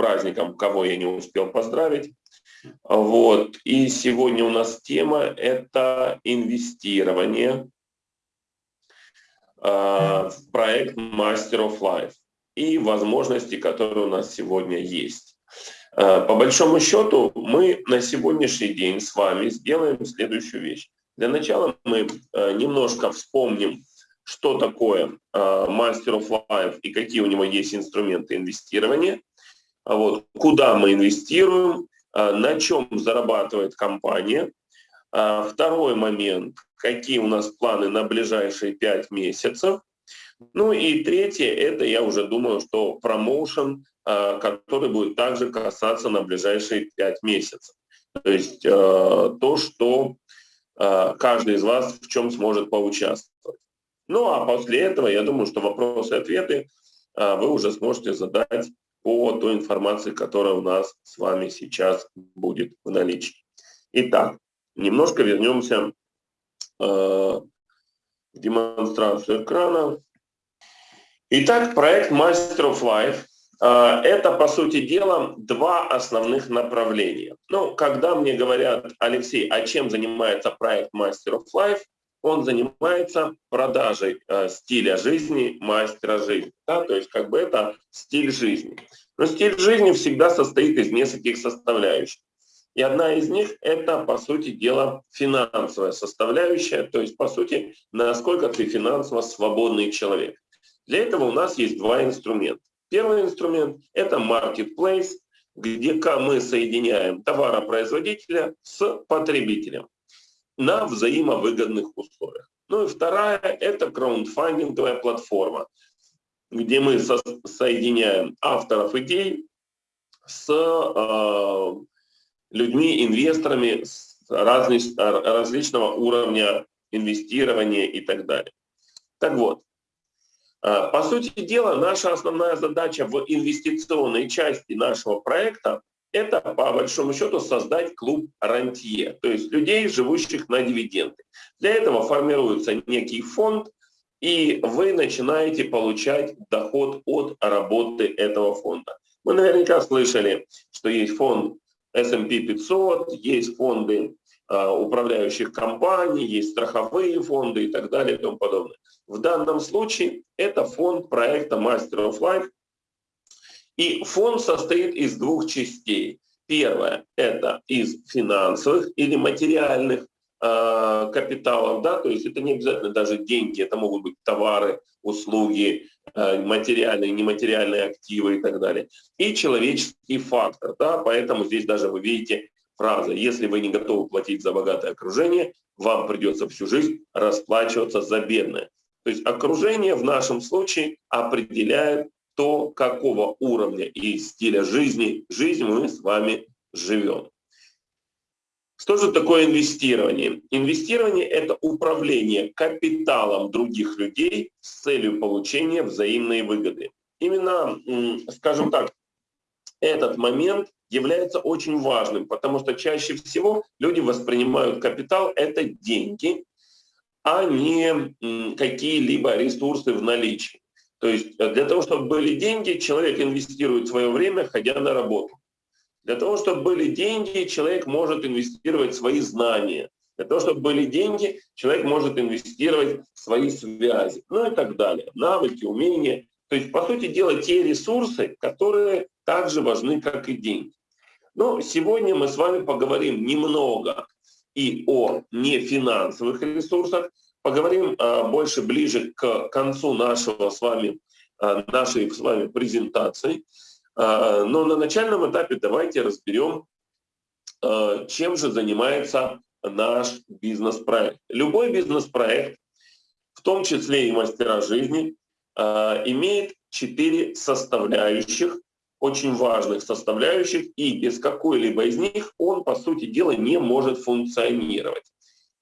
праздником, кого я не успел поздравить. Вот. И сегодня у нас тема – это инвестирование э, в проект Master of Life и возможности, которые у нас сегодня есть. Э, по большому счету, мы на сегодняшний день с вами сделаем следующую вещь. Для начала мы э, немножко вспомним, что такое Master of Life и какие у него есть инструменты инвестирования, вот, куда мы инвестируем, на чем зарабатывает компания. Второй момент, какие у нас планы на ближайшие пять месяцев. Ну и третье, это я уже думаю, что промоушен, который будет также касаться на ближайшие пять месяцев. То есть то, что каждый из вас в чем сможет поучаствовать. Ну а после этого, я думаю, что вопросы и ответы вы уже сможете задать по той информации, которая у нас с вами сейчас будет в наличии. Итак, немножко вернемся в демонстрацию экрана. Итак, проект Master of Life а, – это, по сути дела, два основных направления. Ну, когда мне говорят, Алексей, а чем занимается проект Master of Life, он занимается продажей э, стиля жизни мастера жизни. Да? То есть как бы это стиль жизни. Но стиль жизни всегда состоит из нескольких составляющих. И одна из них – это, по сути дела, финансовая составляющая, то есть, по сути, насколько ты финансово свободный человек. Для этого у нас есть два инструмента. Первый инструмент – это marketplace, где мы соединяем товаропроизводителя с потребителем на взаимовыгодных условиях. Ну и вторая – это краундфандинговая платформа, где мы со соединяем авторов идей с э, людьми, инвесторами с разли различного уровня инвестирования и так далее. Так вот, а, по сути дела, наша основная задача в инвестиционной части нашего проекта – это, по большому счету, создать клуб рантье, то есть людей, живущих на дивиденды. Для этого формируется некий фонд, и вы начинаете получать доход от работы этого фонда. Вы наверняка слышали, что есть фонд S&P 500, есть фонды а, управляющих компаний, есть страховые фонды и так далее и тому подобное. В данном случае это фонд проекта Master of Life. И фонд состоит из двух частей. Первое – это из финансовых или материальных э, капиталов, да, то есть это не обязательно даже деньги, это могут быть товары, услуги, э, материальные, нематериальные активы и так далее. И человеческий фактор, да, поэтому здесь даже вы видите фраза «Если вы не готовы платить за богатое окружение, вам придется всю жизнь расплачиваться за бедное». То есть окружение в нашем случае определяет то, какого уровня и стиля жизни, жизнь мы с вами живем. Что же такое инвестирование? Инвестирование – это управление капиталом других людей с целью получения взаимной выгоды. Именно, скажем так, этот момент является очень важным, потому что чаще всего люди воспринимают капитал – это деньги, а не какие-либо ресурсы в наличии. То есть э, для того, чтобы были деньги, человек инвестирует свое время, ходя на работу. Для того, чтобы были деньги, человек может инвестировать свои знания. Для того, чтобы были деньги, человек может инвестировать свои связи, ну и так далее, навыки, умения. То есть, по сути дела, те ресурсы, которые также важны, как и деньги. Но сегодня мы с вами поговорим немного и о нефинансовых ресурсах, поговорим а, больше ближе к концу нашего с вами, а, нашей с вами презентации. А, но на начальном этапе давайте разберем, чем же занимается наш бизнес-проект. Любой бизнес-проект, в том числе и мастера жизни, имеет четыре составляющих, очень важных составляющих, и без какой-либо из них он, по сути дела, не может функционировать.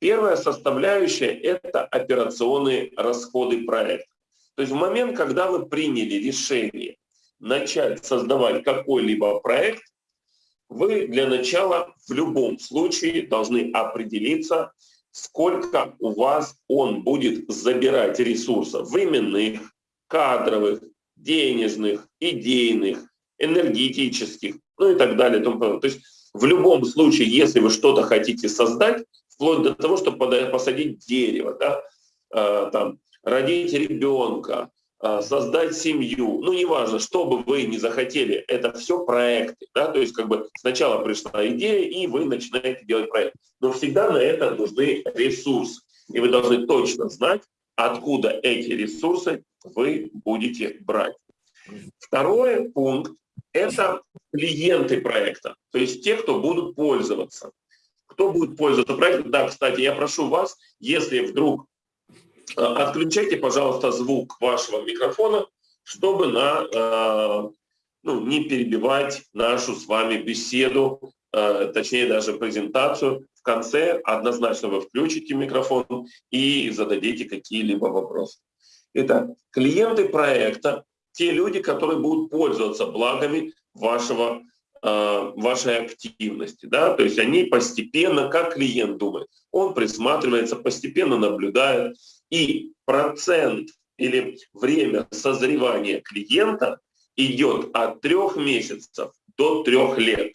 Первая составляющая – это операционные расходы проекта. То есть в момент, когда вы приняли решение начать создавать какой-либо проект, вы для начала в любом случае должны определиться, сколько у вас он будет забирать ресурсов временных, кадровых, денежных, идейных, энергетических, ну и так далее. То есть в любом случае, если вы что-то хотите создать, вплоть до того, чтобы посадить дерево, да, э, там, родить ребенка, э, создать семью, ну неважно, что бы вы не захотели, это все проекты, да, то есть как бы сначала пришла идея, и вы начинаете делать проект. Но всегда на это нужны ресурсы, и вы должны точно знать, откуда эти ресурсы вы будете брать. Второй пункт – это клиенты проекта, то есть те, кто будут пользоваться. Кто будет пользоваться проектом? Да, кстати, я прошу вас, если вдруг э, отключайте, пожалуйста, звук вашего микрофона, чтобы на, э, ну, не перебивать нашу с вами беседу, э, точнее даже презентацию. В конце однозначно вы включите микрофон и зададите какие-либо вопросы. Итак, клиенты проекта те люди, которые будут пользоваться благами вашего, вашей активности. Да? То есть они постепенно, как клиент думает, он присматривается, постепенно наблюдает, и процент или время созревания клиента идет от трех месяцев до трех лет.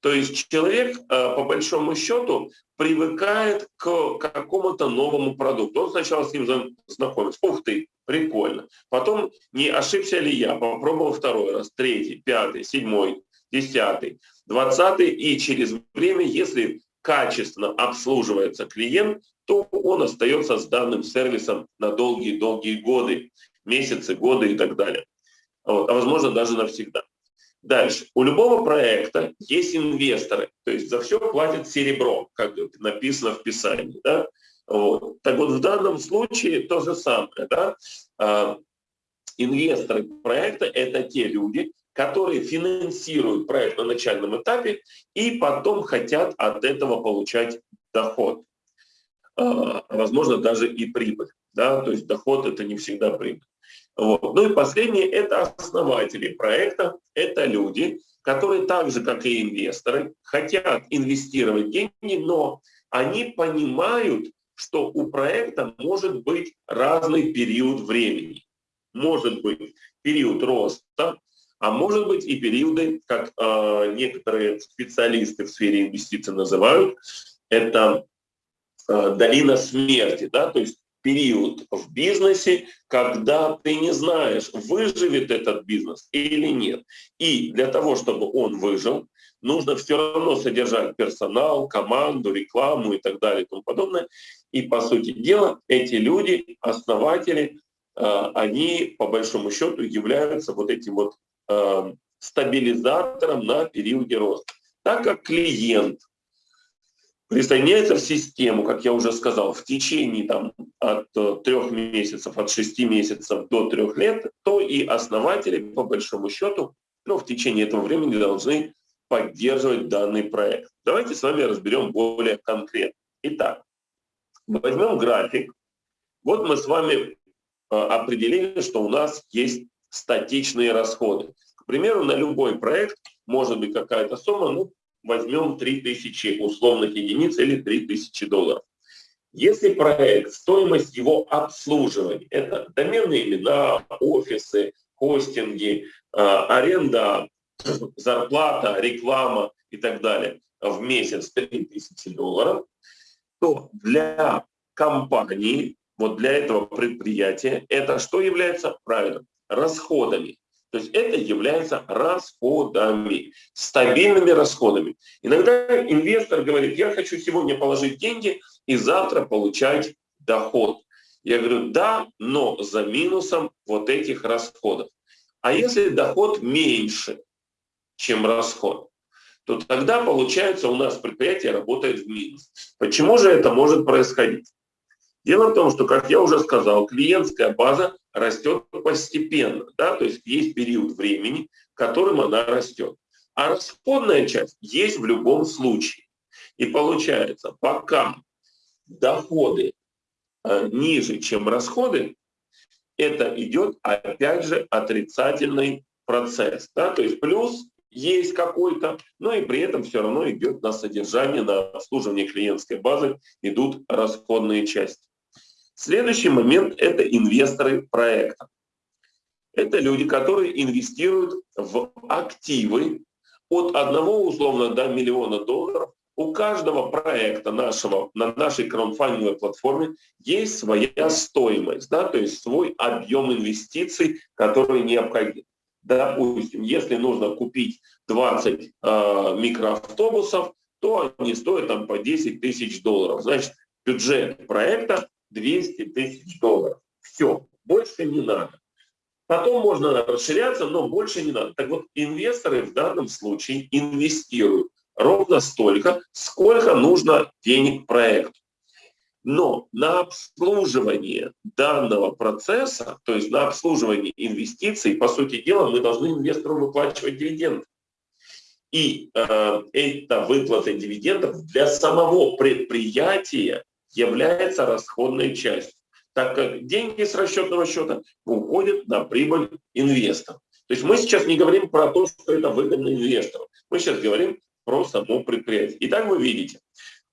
То есть человек, э, по большому счету, привыкает к какому-то новому продукту. Он сначала с ним знакомится. Ух ты, прикольно. Потом, не ошибся ли я, попробовал второй раз, третий, пятый, седьмой, десятый, двадцатый. И через время, если качественно обслуживается клиент, то он остается с данным сервисом на долгие-долгие годы, месяцы, годы и так далее. Вот, а возможно даже навсегда. Дальше. У любого проекта есть инвесторы, то есть за все платят серебро, как написано в Писании. Да? Вот. Так вот, в данном случае то же самое. Да? А, инвесторы проекта – это те люди, которые финансируют проект на начальном этапе и потом хотят от этого получать доход. А, возможно, даже и прибыль. Да? То есть доход – это не всегда прибыль. Вот. Ну и последнее – это основатели проекта, это люди, которые так же, как и инвесторы, хотят инвестировать деньги, но они понимают, что у проекта может быть разный период времени. Может быть период роста, а может быть и периоды, как э, некоторые специалисты в сфере инвестиций называют, это э, долина смерти, да, то есть период в бизнесе, когда ты не знаешь, выживет этот бизнес или нет. И для того, чтобы он выжил, нужно все равно содержать персонал, команду, рекламу и так далее и тому подобное. И, по сути дела, эти люди, основатели, э, они, по большому счету, являются вот этим вот э, стабилизатором на периоде роста. Так как клиент присоединяется в систему, как я уже сказал, в течение там, от э, трех месяцев, от шести месяцев до трех лет, то и основатели, по большому счету, ну, в течение этого времени должны поддерживать данный проект. Давайте с вами разберем более конкретно. Итак, возьмем график. Вот мы с вами э, определили, что у нас есть статичные расходы. К примеру, на любой проект может быть какая-то сумма, ну, возьмем 3000 условных единиц или 3000 долларов. Если проект, стоимость его обслуживания, это доменные имена, офисы, хостинги, а, аренда, зарплата, реклама и так далее в месяц 3000 долларов, то для компании, вот для этого предприятия, это что является правильно? Расходами. То есть это является расходами, стабильными расходами. Иногда инвестор говорит, я хочу сегодня положить деньги и завтра получать доход. Я говорю, да, но за минусом вот этих расходов. А если доход меньше, чем расход, то тогда получается у нас предприятие работает в минус. Почему же это может происходить? Дело в том, что, как я уже сказал, клиентская база растет постепенно, да, то есть есть период времени, которым она растет. А расходная часть есть в любом случае. И получается, пока доходы э, ниже, чем расходы, это идет опять же отрицательный процесс. Да? То есть плюс есть какой-то, но и при этом все равно идет на содержание, на обслуживание клиентской базы идут расходные части. Следующий момент – это инвесторы проекта. Это люди, которые инвестируют в активы от одного условно до миллиона долларов. У каждого проекта нашего на нашей краудфандинговой платформе есть своя стоимость, да, то есть свой объем инвестиций, который необходим. Допустим, если нужно купить 20 э, микроавтобусов, то они стоят там по 10 тысяч долларов. Значит, бюджет проекта 200 тысяч долларов. Все, больше не надо. Потом можно расширяться, но больше не надо. Так вот, инвесторы в данном случае инвестируют ровно столько, сколько нужно денег проекту. Но на обслуживание данного процесса, то есть на обслуживание инвестиций, по сути дела, мы должны инвестору выплачивать дивиденды. И э, эта выплата дивидендов для самого предприятия является расходной частью, так как деньги с расчетного счета уходят на прибыль инвесторов. То есть мы сейчас не говорим про то, что это выгодно инвестору. Мы сейчас говорим про само предприятие. Итак, вы видите,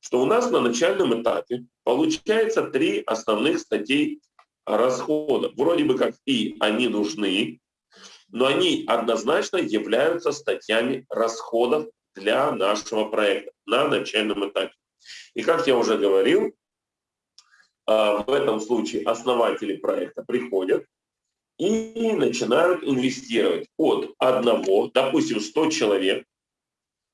что у нас на начальном этапе получается три основных статей расходов. Вроде бы как и они нужны, но они однозначно являются статьями расходов для нашего проекта на начальном этапе. И как я уже говорил, в этом случае основатели проекта приходят и начинают инвестировать от одного, допустим, 100 человек,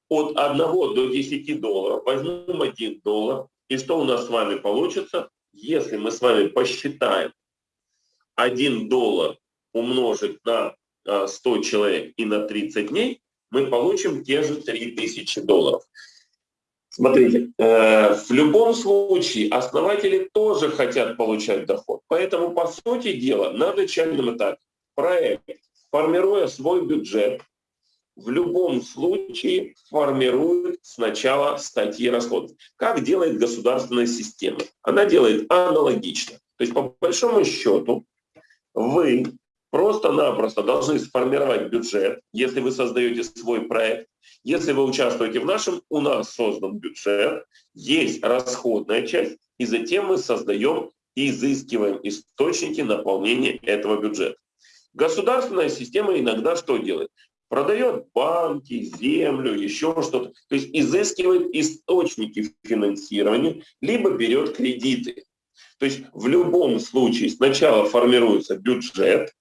от 1 до 10 долларов, возьмем 1 доллар, и что у нас с вами получится, если мы с вами посчитаем 1 доллар умножить на 100 а, человек и на 30 дней, мы получим те же 3000 долларов. Смотрите, э, в любом случае основатели тоже хотят получать доход. Поэтому, по сути дела, на начальном этапе проект, формируя свой бюджет, в любом случае формирует сначала статьи расходов. Как делает государственная система? Она делает аналогично. То есть, по большому счету, вы просто-напросто должны сформировать бюджет, если вы создаете свой проект. Если вы участвуете в нашем, у нас создан бюджет, есть расходная часть, и затем мы создаем и изыскиваем источники наполнения этого бюджета. Государственная система иногда что делает? Продает банки, землю, еще что-то. То есть изыскивает источники финансирования, либо берет кредиты. То есть в любом случае сначала формируется бюджет,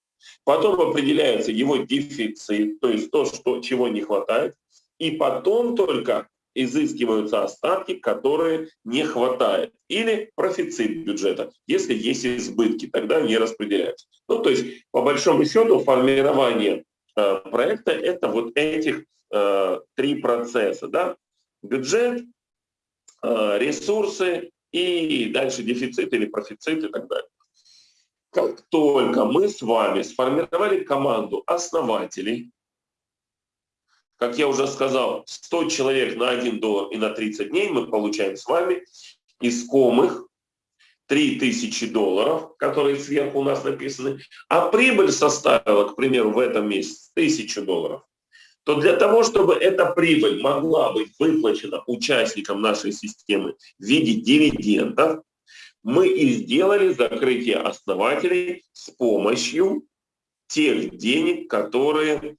Потом определяется его дефицит, то есть то, что, чего не хватает. И потом только изыскиваются остатки, которые не хватает. Или профицит бюджета. Если есть избытки, тогда они распределяются. Ну, то есть, по большому счету, формирование э, проекта – это вот этих э, три процесса. Да? Бюджет, э, ресурсы и дальше дефицит или профицит и так далее. Как только мы с вами сформировали команду основателей, как я уже сказал, 100 человек на 1 доллар и на 30 дней мы получаем с вами искомых 3000 долларов, которые сверху у нас написаны, а прибыль составила, к примеру, в этом месяце 1000 долларов, то для того, чтобы эта прибыль могла быть выплачена участникам нашей системы в виде дивидендов, мы и сделали закрытие основателей с помощью тех денег, которые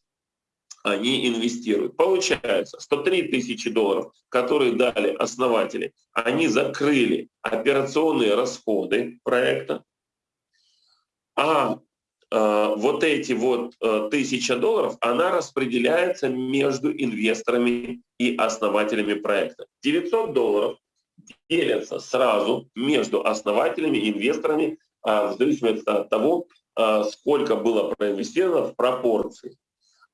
они инвестируют. Получается, 103 тысячи долларов, которые дали основатели, они закрыли операционные расходы проекта, а э, вот эти вот э, тысяча долларов, она распределяется между инвесторами и основателями проекта. 900 долларов делятся сразу между основателями инвесторами а, в зависимости от того, а, сколько было проинвестировано в пропорции.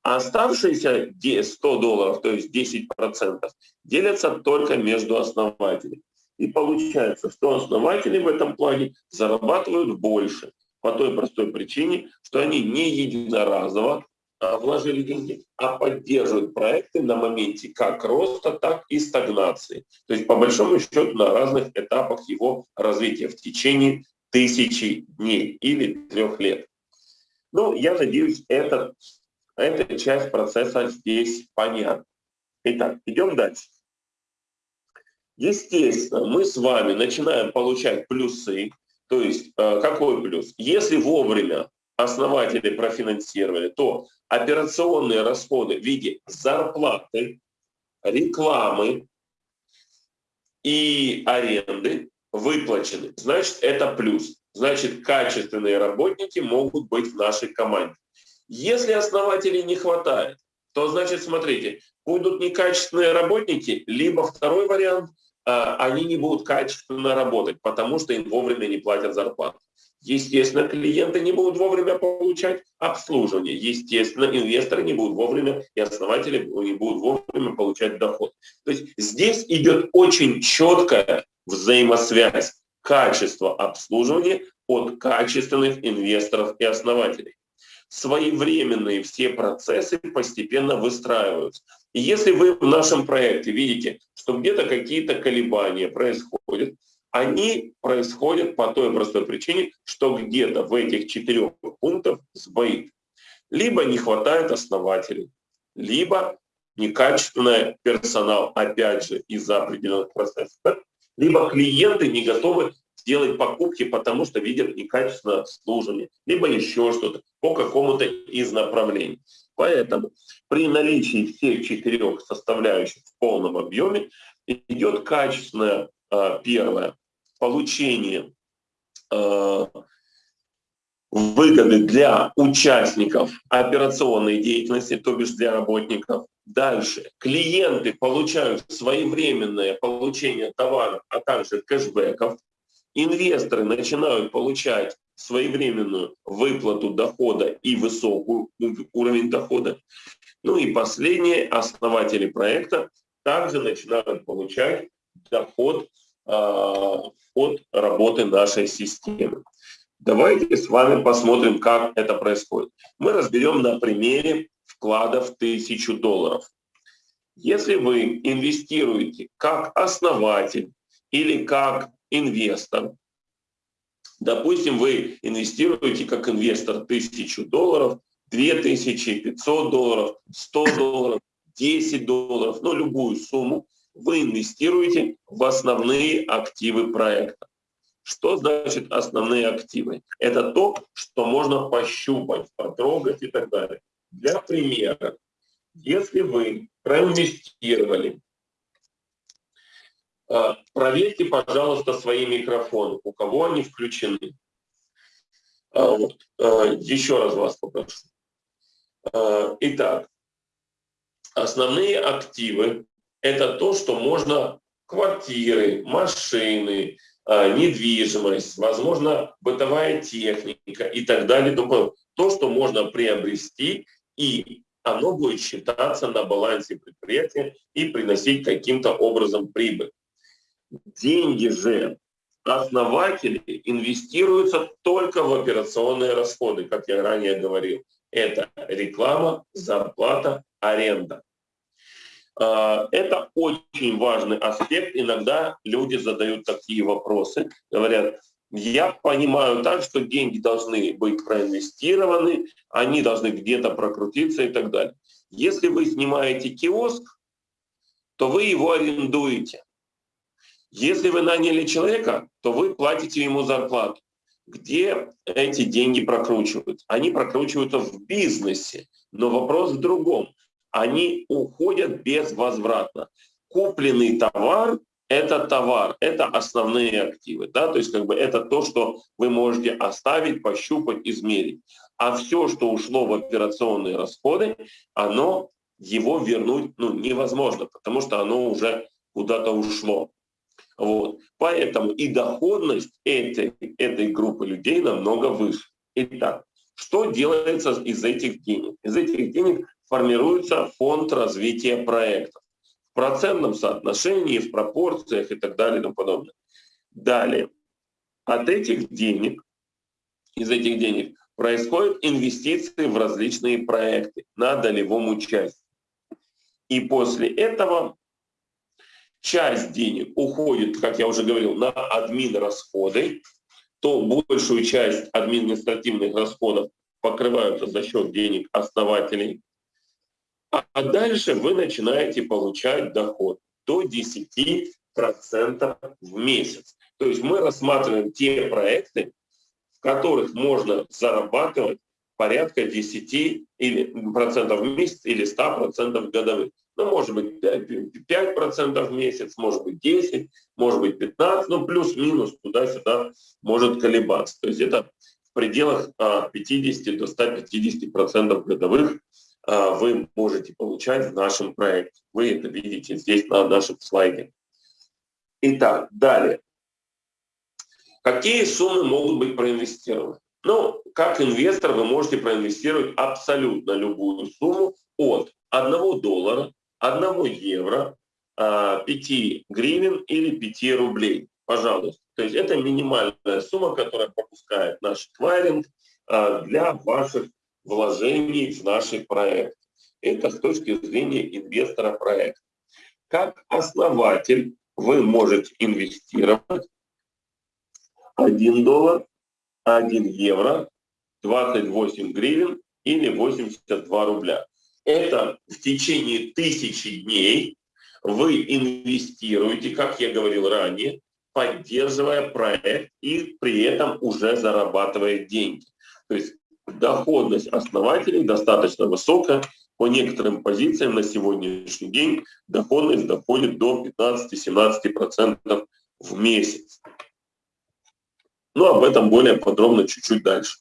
А оставшиеся 100 долларов, то есть 10%, делятся только между основателями. И получается, что основатели в этом плане зарабатывают больше по той простой причине, что они не единоразово вложили деньги, а поддерживают проекты на моменте как роста, так и стагнации. То есть по большому счету на разных этапах его развития в течение тысячи дней или трех лет. Ну, я надеюсь, это, эта часть процесса здесь понятна. Итак, идем дальше. Естественно, мы с вами начинаем получать плюсы. То есть, э, какой плюс? Если вовремя основатели профинансировали, то операционные расходы в виде зарплаты, рекламы и аренды выплачены. Значит, это плюс. Значит, качественные работники могут быть в нашей команде. Если основателей не хватает, то значит, смотрите, будут некачественные работники, либо второй вариант, а, они не будут качественно работать, потому что им вовремя не платят зарплату. Естественно, клиенты не будут вовремя получать обслуживание. Естественно, инвесторы не будут вовремя и основатели не будут вовремя получать доход. То есть здесь идет очень четкая взаимосвязь качества обслуживания от качественных инвесторов и основателей. Своевременные все процессы постепенно выстраиваются. И если вы в нашем проекте видите, что где-то какие-то колебания происходят, они происходят по той простой причине, что где-то в этих четырех пунктах сбоит. Либо не хватает основателей, либо некачественный персонал, опять же, из-за определенных процессов, либо клиенты не готовы сделать покупки, потому что видят некачественное обслуживание, либо еще что-то по какому-то из направлений. Поэтому при наличии всех четырех составляющих в полном объеме идет качественное а, первое получение а, выгоды для участников операционной деятельности, то бишь для работников. Дальше. Клиенты получают своевременное получение товаров, а также кэшбэков. Инвесторы начинают получать своевременную выплату дохода и высокий уровень дохода. Ну и последнее, основатели проекта также начинают получать доход э, от работы нашей системы. Давайте с вами посмотрим, как это происходит. Мы разберем на примере вклада в 1000 долларов. Если вы инвестируете как основатель или как инвестор, допустим, вы инвестируете как инвестор 1000 долларов, 2500 долларов, 100 долларов, 10 долларов, ну любую сумму, вы инвестируете в основные активы проекта. Что значит основные активы? Это то, что можно пощупать, потрогать и так далее. Для примера, если вы проинвестировали, э, проверьте, пожалуйста, свои микрофоны, у кого они включены. Э. Э, еще раз вас попрошу. Итак, основные активы – это то, что можно квартиры, машины, недвижимость, возможно, бытовая техника и так далее. То, что можно приобрести и оно будет считаться на балансе предприятия и приносить каким-то образом прибыль. Деньги же основатели инвестируются только в операционные расходы, как я ранее говорил. Это реклама, зарплата, аренда. А, это очень важный аспект. Иногда люди задают такие вопросы, говорят, я понимаю так, что деньги должны быть проинвестированы, они должны где-то прокрутиться и так далее. Если вы снимаете киоск, то вы его арендуете. Если вы наняли человека, то вы платите ему зарплату. Где эти деньги прокручиваются? Они прокручиваются в бизнесе, но вопрос в другом. Они уходят безвозвратно. Купленный товар это товар, это основные активы, да, то есть как бы это то, что вы можете оставить, пощупать, измерить. А все, что ушло в операционные расходы, оно его вернуть ну, невозможно, потому что оно уже куда-то ушло. Вот. Поэтому и доходность этой, этой группы людей намного выше. Итак, что делается из этих денег? Из этих денег формируется фонд развития проектов процентном соотношении, в пропорциях и так далее и тому подобное. Далее, от этих денег, из этих денег происходят инвестиции в различные проекты на долевом участии. И после этого часть денег уходит, как я уже говорил, на админ расходы, то большую часть административных расходов покрываются за счет денег основателей а дальше вы начинаете получать доход до 10% в месяц. То есть мы рассматриваем те проекты, в которых можно зарабатывать порядка 10 или, процентов в месяц или 100 процентов годовых. Ну, может быть, 5 процентов в месяц, может быть, 10, может быть, 15, ну, плюс-минус туда-сюда может колебаться. То есть это в пределах 50 а, до 150 процентов годовых вы можете получать в нашем проекте. Вы это видите здесь на нашем слайде. Итак, далее. Какие суммы могут быть проинвестированы? Ну, как инвестор вы можете проинвестировать абсолютно любую сумму от 1 доллара, 1 евро, 5 а, гривен или 5 рублей. Пожалуйста. То есть это минимальная сумма, которая пропускает наш твайринг а, для ваших вложений в наши проекты. Это с точки зрения инвестора проекта. Как основатель вы можете инвестировать 1 доллар, 1 евро, 28 гривен или 82 рубля. Это в течение тысячи дней вы инвестируете, как я говорил ранее, поддерживая проект и при этом уже зарабатывая деньги. То есть доходность основателей достаточно высокая. По некоторым позициям на сегодняшний день доходность доходит до 15-17% в месяц. Но об этом более подробно чуть-чуть дальше.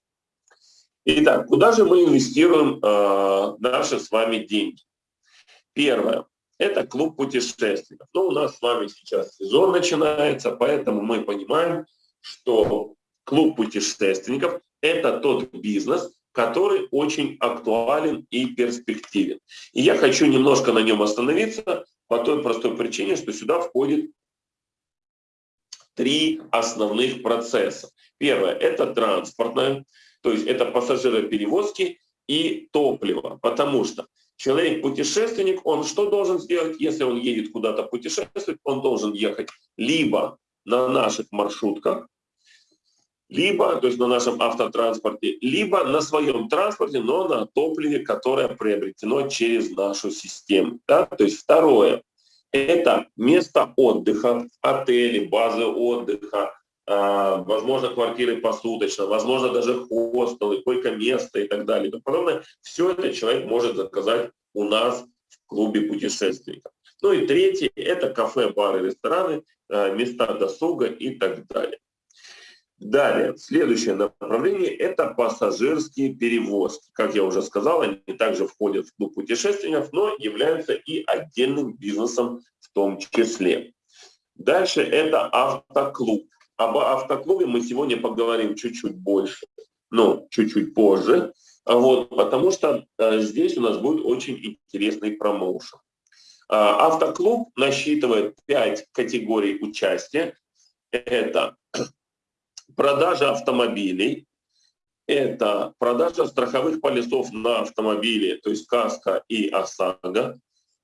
Итак, куда же мы инвестируем э, наши с вами деньги? Первое. Это клуб путешественников. Ну, у нас с вами сейчас сезон начинается, поэтому мы понимаем, что клуб путешественников – это тот бизнес, который очень актуален и перспективен. И я хочу немножко на нем остановиться по той простой причине, что сюда входит три основных процесса. Первое – это транспортное, то есть это пассажироперевозки и топливо, потому что человек-путешественник, он что должен сделать, если он едет куда-то путешествовать, он должен ехать либо на наших маршрутках, либо, то есть на нашем автотранспорте, либо на своем транспорте, но на топливе, которое приобретено через нашу систему. Да? То есть второе, это место отдыха, отели, базы отдыха, а, возможно, квартиры посуточно, возможно, даже хостелы, койко-место и так далее. И подобное. Все это человек может заказать у нас в клубе путешественников. Ну и третье – это кафе, бары, рестораны, а, места досуга и так далее. Далее, следующее направление – это пассажирские перевозки. Как я уже сказал, они также входят в клуб путешественников, но являются и отдельным бизнесом в том числе. Дальше это автоклуб. Об автоклубе мы сегодня поговорим чуть-чуть больше, ну, чуть-чуть позже, вот, потому что э, здесь у нас будет очень интересный промоушен. Э, автоклуб насчитывает 5 категорий участия. Это продажа автомобилей, это продажа страховых полисов на автомобили, то есть КАСКО и ОСАГО.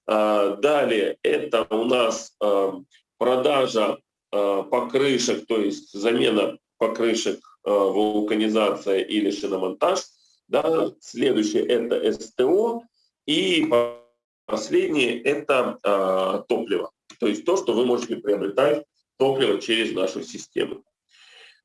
А, далее это у нас а, продажа а, покрышек, то есть замена покрышек, вулканизация или шиномонтаж. Да. Следующее это СТО. И последнее это топливо. То есть то, что вы можете приобретать топливо через нашу систему.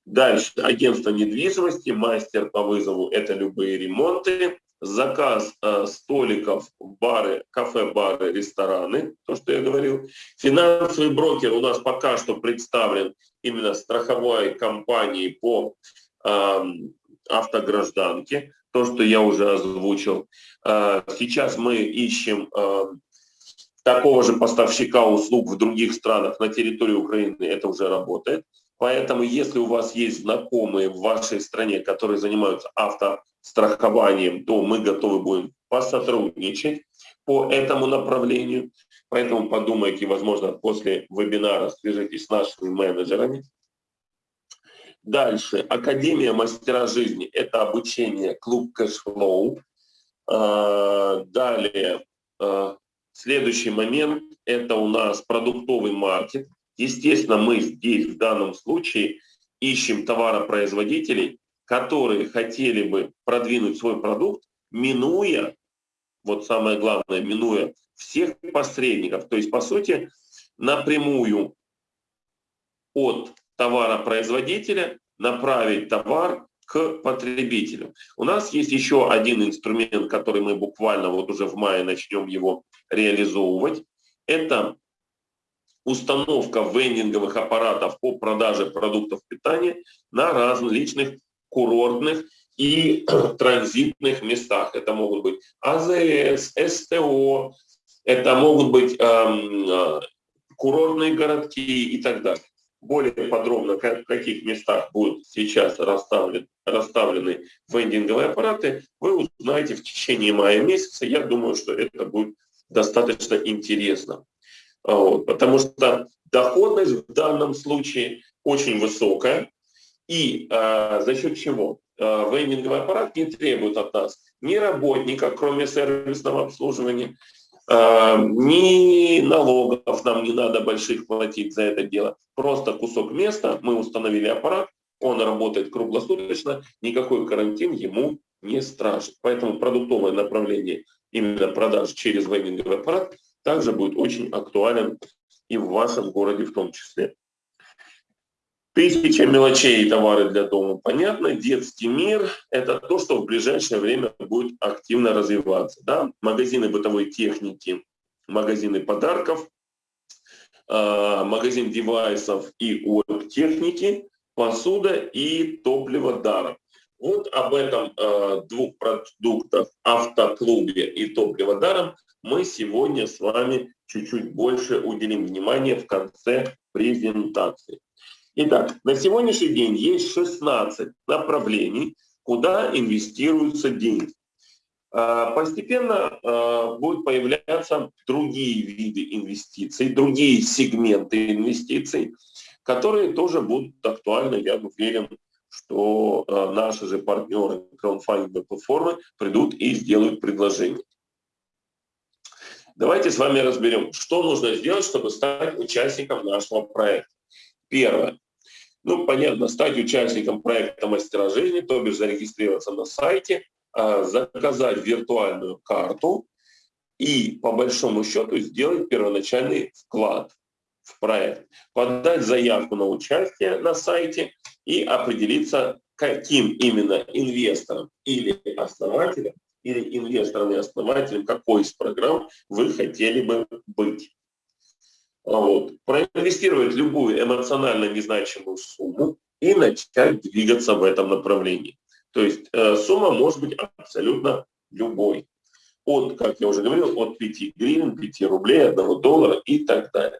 Дальше агентство недвижимости, мастер по вызову – это любые ремонты, заказ э, столиков, бары, кафе-бары, рестораны, то, что я говорил. Финансовый брокер у нас пока что представлен именно страховой компанией по э, автогражданке, то, что я уже озвучил. Э, сейчас мы ищем э, такого же поставщика услуг в других странах на территории Украины, это уже работает. Поэтому, если у вас есть знакомые в вашей стране, которые занимаются автострахованием, то мы готовы будем посотрудничать по этому направлению. Поэтому подумайте, возможно, после вебинара свяжитесь с нашими менеджерами. Дальше. Академия мастера жизни – это обучение клуб cashflow. А, далее. А, следующий момент – это у нас продуктовый маркет. Естественно, мы здесь в данном случае ищем товаропроизводителей, которые хотели бы продвинуть свой продукт, минуя, вот самое главное, минуя всех посредников. То есть, по сути, напрямую от товаропроизводителя направить товар к потребителю. У нас есть еще один инструмент, который мы буквально вот уже в мае начнем его реализовывать. Это установка вендинговых аппаратов по продаже продуктов питания на различных курортных и транзитных местах. Это могут быть АЗС, СТО, это могут быть эм, курортные городки и так далее. Более подробно, в каких местах будут сейчас расставлены, расставлены вендинговые аппараты, вы узнаете в течение мая месяца. Я думаю, что это будет достаточно интересно. Вот, потому что доходность в данном случае очень высокая. И э, за счет чего? Э, вендинговый аппарат не требует от нас ни работника, кроме сервисного обслуживания, э, ни налогов нам не надо больших платить за это дело. Просто кусок места, мы установили аппарат, он работает круглосуточно, никакой карантин ему не страшен. Поэтому продуктовое направление именно продаж через вендинговый аппарат также будет очень актуален и в вашем городе в том числе. Тысяча мелочей и товары для дома, понятно. Детский мир – это то, что в ближайшее время будет активно развиваться. Да? Магазины бытовой техники, магазины подарков, а, магазин девайсов и техники, посуда и топливо даром. Вот об этом э, двух продуктах автоклубе и топливо даром мы сегодня с вами чуть-чуть больше уделим внимания в конце презентации. Итак, на сегодняшний день есть 16 направлений, куда инвестируются деньги. Э, постепенно э, будут появляться другие виды инвестиций, другие сегменты инвестиций, которые тоже будут актуальны, я уверен, что э, наши же партнеры краудфандинговой платформы придут и сделают предложение. Давайте с вами разберем, что нужно сделать, чтобы стать участником нашего проекта. Первое. Ну, понятно, стать участником проекта «Мастера жизни», то бишь зарегистрироваться на сайте, э, заказать виртуальную карту и, по большому счету, сделать первоначальный вклад в проект, подать заявку на участие на сайте и определиться, каким именно инвестором или основателем, или инвестором и основателем какой из программ вы хотели бы быть. Вот. Проинвестировать любую эмоционально незначимую сумму и начать двигаться в этом направлении. То есть э, сумма может быть абсолютно любой. От, как я уже говорил, от 5 гривен, 5 рублей, 1 доллара и так далее.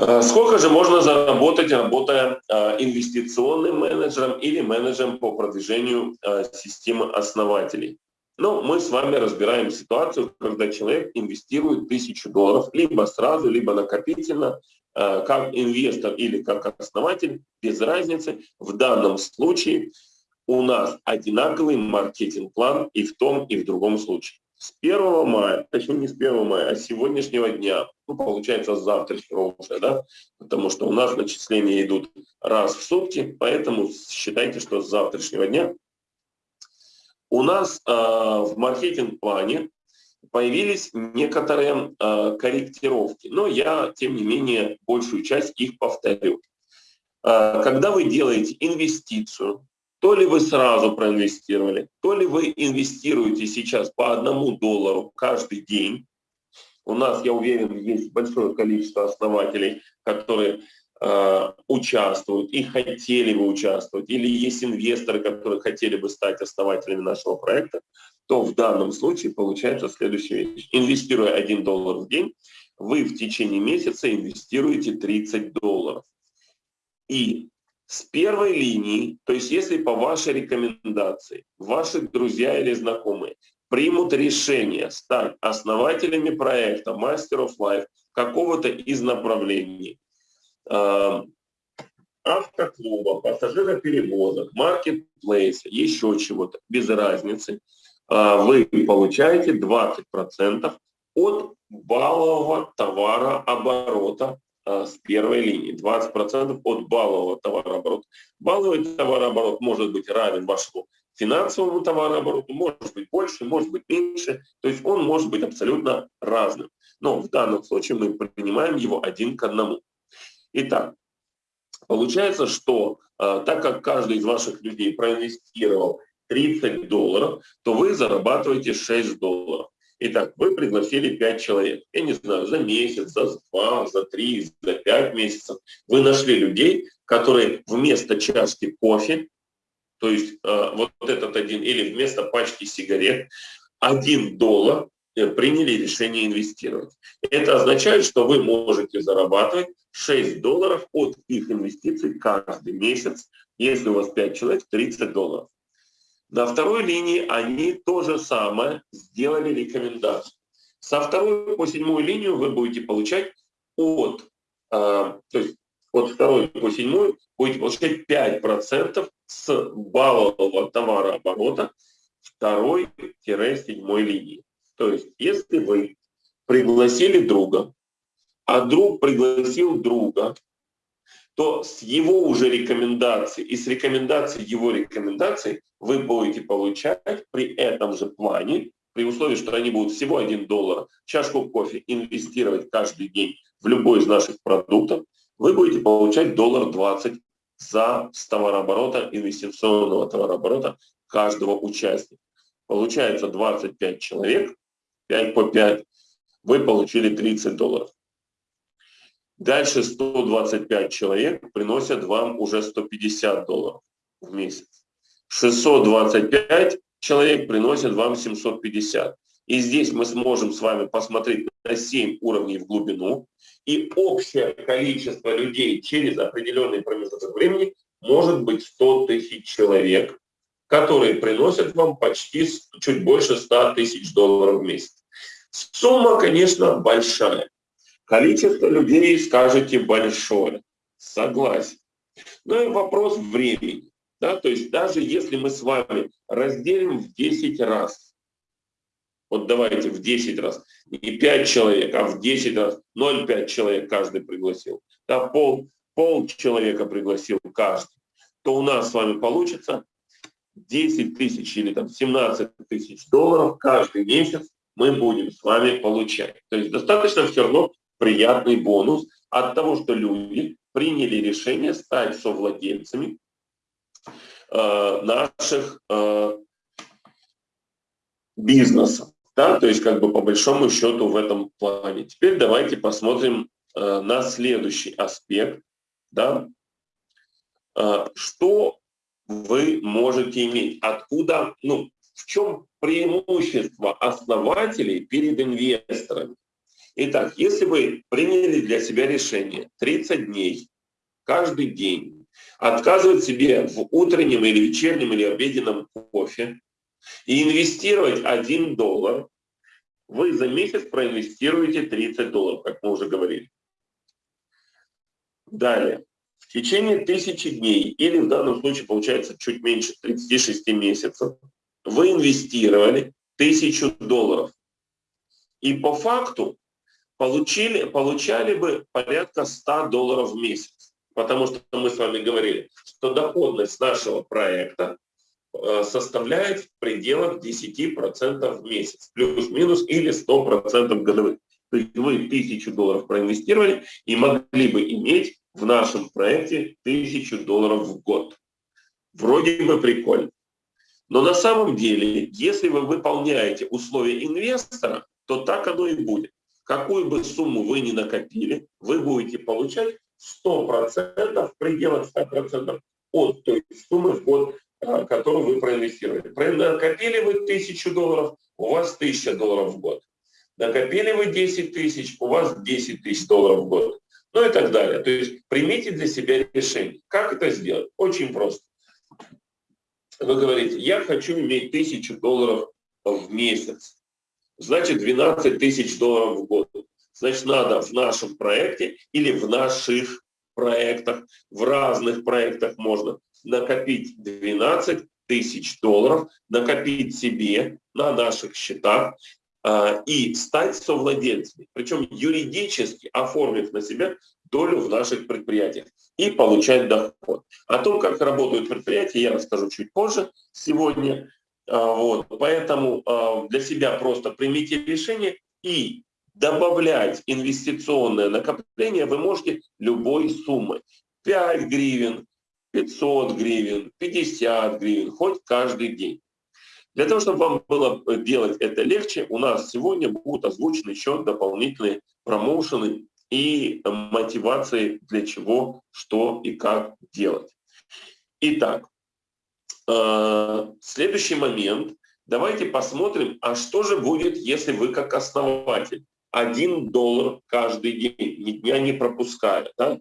Э, сколько же можно заработать, работая э, инвестиционным менеджером или менеджером по продвижению э, системы основателей? Ну, мы с вами разбираем ситуацию, когда человек инвестирует тысячу долларов либо сразу, либо накопительно, как инвестор или как основатель, без разницы. В данном случае у нас одинаковый маркетинг-план и в том, и в другом случае с 1 мая, точнее не с 1 мая, а с сегодняшнего дня, ну, получается, с завтрашнего уже, да, потому что у нас начисления идут раз в сутки, поэтому считайте, что с завтрашнего дня у нас э, в маркетинг-плане появились некоторые э, корректировки, но я, тем не менее, большую часть их повторю. Э, когда вы делаете инвестицию, то ли вы сразу проинвестировали, то ли вы инвестируете сейчас по одному доллару каждый день. У нас, я уверен, есть большое количество основателей, которые э, участвуют и хотели бы участвовать, или есть инвесторы, которые хотели бы стать основателями нашего проекта, то в данном случае получается следующая вещь. Инвестируя 1 доллар в день, вы в течение месяца инвестируете 30 долларов. И с первой линии, то есть если по вашей рекомендации ваши друзья или знакомые примут решение стать основателями проекта Master of Life какого-то из направлений, э, автоклуба, пассажироперевозок, маркетплейса, еще чего-то, без разницы, э, вы получаете 20% от баллового товарооборота с первой линии, 20% от баллового товарооборота. Балловый товарооборот может быть равен вашему финансовому товарообороту, может быть больше, может быть меньше, то есть он может быть абсолютно разным. Но в данном случае мы принимаем его один к одному. Итак, Получается, что э, так как каждый из ваших людей проинвестировал 30 долларов, то вы зарабатываете 6 долларов. Итак, вы пригласили 5 человек. Я не знаю, за месяц, за два, за три, за пять месяцев. Вы нашли людей, которые вместо чашки кофе, то есть э, вот этот один, или вместо пачки сигарет, один доллар э, приняли решение инвестировать. Это означает, что вы можете зарабатывать 6 долларов от их инвестиций каждый месяц, если у вас 5 человек, 30 долларов. На второй линии они то же самое сделали рекомендацию. Со второй по седьмую линию вы будете получать от, э, то есть от второй по седьмую будете получать 5% с баллового товарооборота второй-седьмой линии. То есть если вы пригласили друга, а друг пригласил друга, то с его уже рекомендаций и с рекомендаций его рекомендаций вы будете получать при этом же плане, при условии, что они будут всего 1 доллар, чашку кофе инвестировать каждый день в любой из наших продуктов, вы будете получать доллар 20 за с товарооборота, инвестиционного товарооборота каждого участника. Получается 25 человек, 5 по 5, вы получили 30 долларов. Дальше 125 человек приносят вам уже 150 долларов в месяц. 625 человек приносят вам 750. И здесь мы сможем с вами посмотреть на 7 уровней в глубину. И общее количество людей через определенный промежуток времени может быть 100 тысяч человек, которые приносят вам почти чуть больше 100 тысяч долларов в месяц. Сумма, конечно, большая. Количество людей, скажете, большое. Согласен. Но и вопрос времени. Да? То есть даже если мы с вами разделим в 10 раз, вот давайте в 10 раз, не 5 человек, а в 10 раз, 0,5 человек каждый пригласил, да, пол, пол человека пригласил каждый, то у нас с вами получится 10 тысяч или там 17 тысяч долларов каждый месяц мы будем с вами получать. То есть достаточно все равно приятный бонус от того, что люди приняли решение стать совладельцами э, наших э, бизнесов. Да? То есть как бы по большому счету в этом плане. Теперь давайте посмотрим э, на следующий аспект. Да? Э, что вы можете иметь? Откуда, ну, в чем преимущество основателей перед инвесторами? Итак, если вы приняли для себя решение 30 дней, каждый день, отказывать себе в утреннем или вечернем или обеденном кофе и инвестировать 1 доллар, вы за месяц проинвестируете 30 долларов, как мы уже говорили. Далее. В течение тысячи дней, или в данном случае получается чуть меньше 36 месяцев, вы инвестировали тысячу долларов. И по факту получили, получали бы порядка 100 долларов в месяц. Потому что мы с вами говорили, что доходность нашего проекта э, составляет в пределах 10% в месяц, плюс-минус или 100% годовых. То есть вы 1000 долларов проинвестировали и могли бы иметь в нашем проекте 1000 долларов в год. Вроде бы прикольно. Но на самом деле, если вы выполняете условия инвестора, то так оно и будет какую бы сумму вы ни накопили, вы будете получать 100% в пределах 100% от той суммы в год, а, которую вы проинвестировали. Накопили вы 1000 долларов, у вас 1000 долларов в год. Накопили вы 10 тысяч, у вас 10 тысяч долларов в год. Ну и так далее. То есть примите для себя решение. Как это сделать? Очень просто. Вы говорите, я хочу иметь 1000 долларов в месяц значит 12 тысяч долларов в год. Значит, надо в нашем проекте или в наших проектах, в разных проектах можно накопить 12 тысяч долларов, накопить себе на наших счетах э, и стать совладельцами. Причем юридически оформив на себя долю в наших предприятиях и получать доход. О том, как работают предприятия, я расскажу чуть позже сегодня. А, вот. Поэтому а, для себя просто примите решение и добавлять инвестиционное накопление вы можете любой суммой. 5 гривен, 500 гривен, 50 гривен, хоть каждый день. Для того, чтобы вам было делать это легче, у нас сегодня будут озвучены еще дополнительные промоушены и мотивации для чего, что и как делать. Итак, э, следующий момент. Давайте посмотрим, а что же будет, если вы как основатель один доллар каждый день, ни дня не пропуская, да?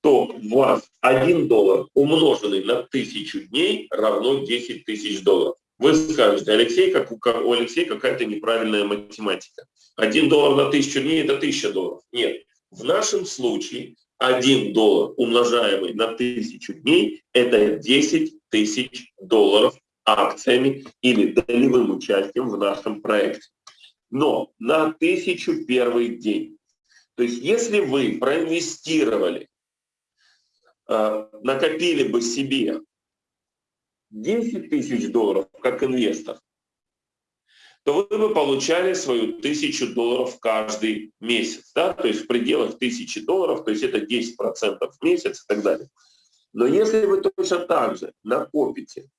то у вас один доллар умноженный на тысячу дней равно 10 тысяч долларов. Вы скажете, Алексей, как у, у Алексея какая-то неправильная математика. Один доллар на тысячу дней – это тысяча долларов. Нет, в нашем случае один доллар, умножаемый на тысячу дней, это 10 тысяч долларов акциями или долевым участием в нашем проекте. Но на тысячу первый день. То есть если вы проинвестировали, э, накопили бы себе 10 тысяч долларов как инвестор, то вы бы получали свою тысячу долларов каждый месяц. Да? То есть в пределах тысячи долларов, то есть это 10% в месяц и так далее. Но если вы точно так же накопите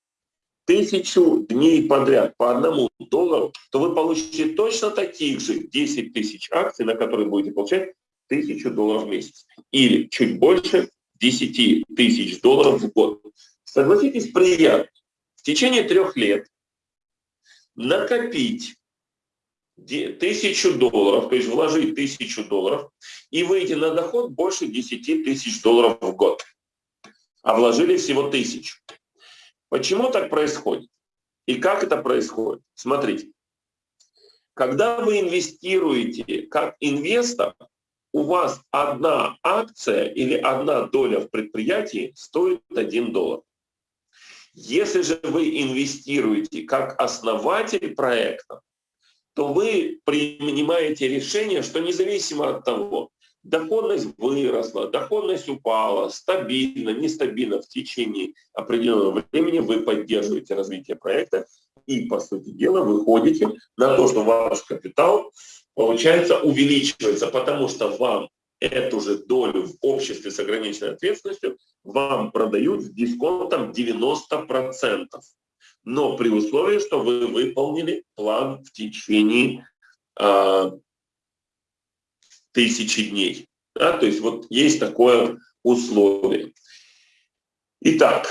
тысячу дней подряд по одному доллару, то вы получите точно таких же 10 тысяч акций, на которые будете получать тысячу долларов в месяц. Или чуть больше 10 тысяч долларов в год. Согласитесь, приятно. В течение трех лет накопить тысячу долларов, то есть вложить тысячу долларов и выйти на доход больше 10 тысяч долларов в год. А вложили всего тысячу. Почему так происходит? И как это происходит? Смотрите. Когда вы инвестируете как инвестор, у вас одна акция или одна доля в предприятии стоит 1 доллар. Если же вы инвестируете как основатель проекта, то вы принимаете решение, что независимо от того, доходность выросла, доходность упала, стабильно, нестабильно в течение определенного времени вы поддерживаете развитие проекта и, по сути дела, выходите на то, что ваш капитал, получается, увеличивается, потому что вам эту же долю в обществе с ограниченной ответственностью вам продают с дисконтом 90%. Но при условии, что вы выполнили план в течение э, тысячи дней. Да? То есть вот есть такое условие. Итак,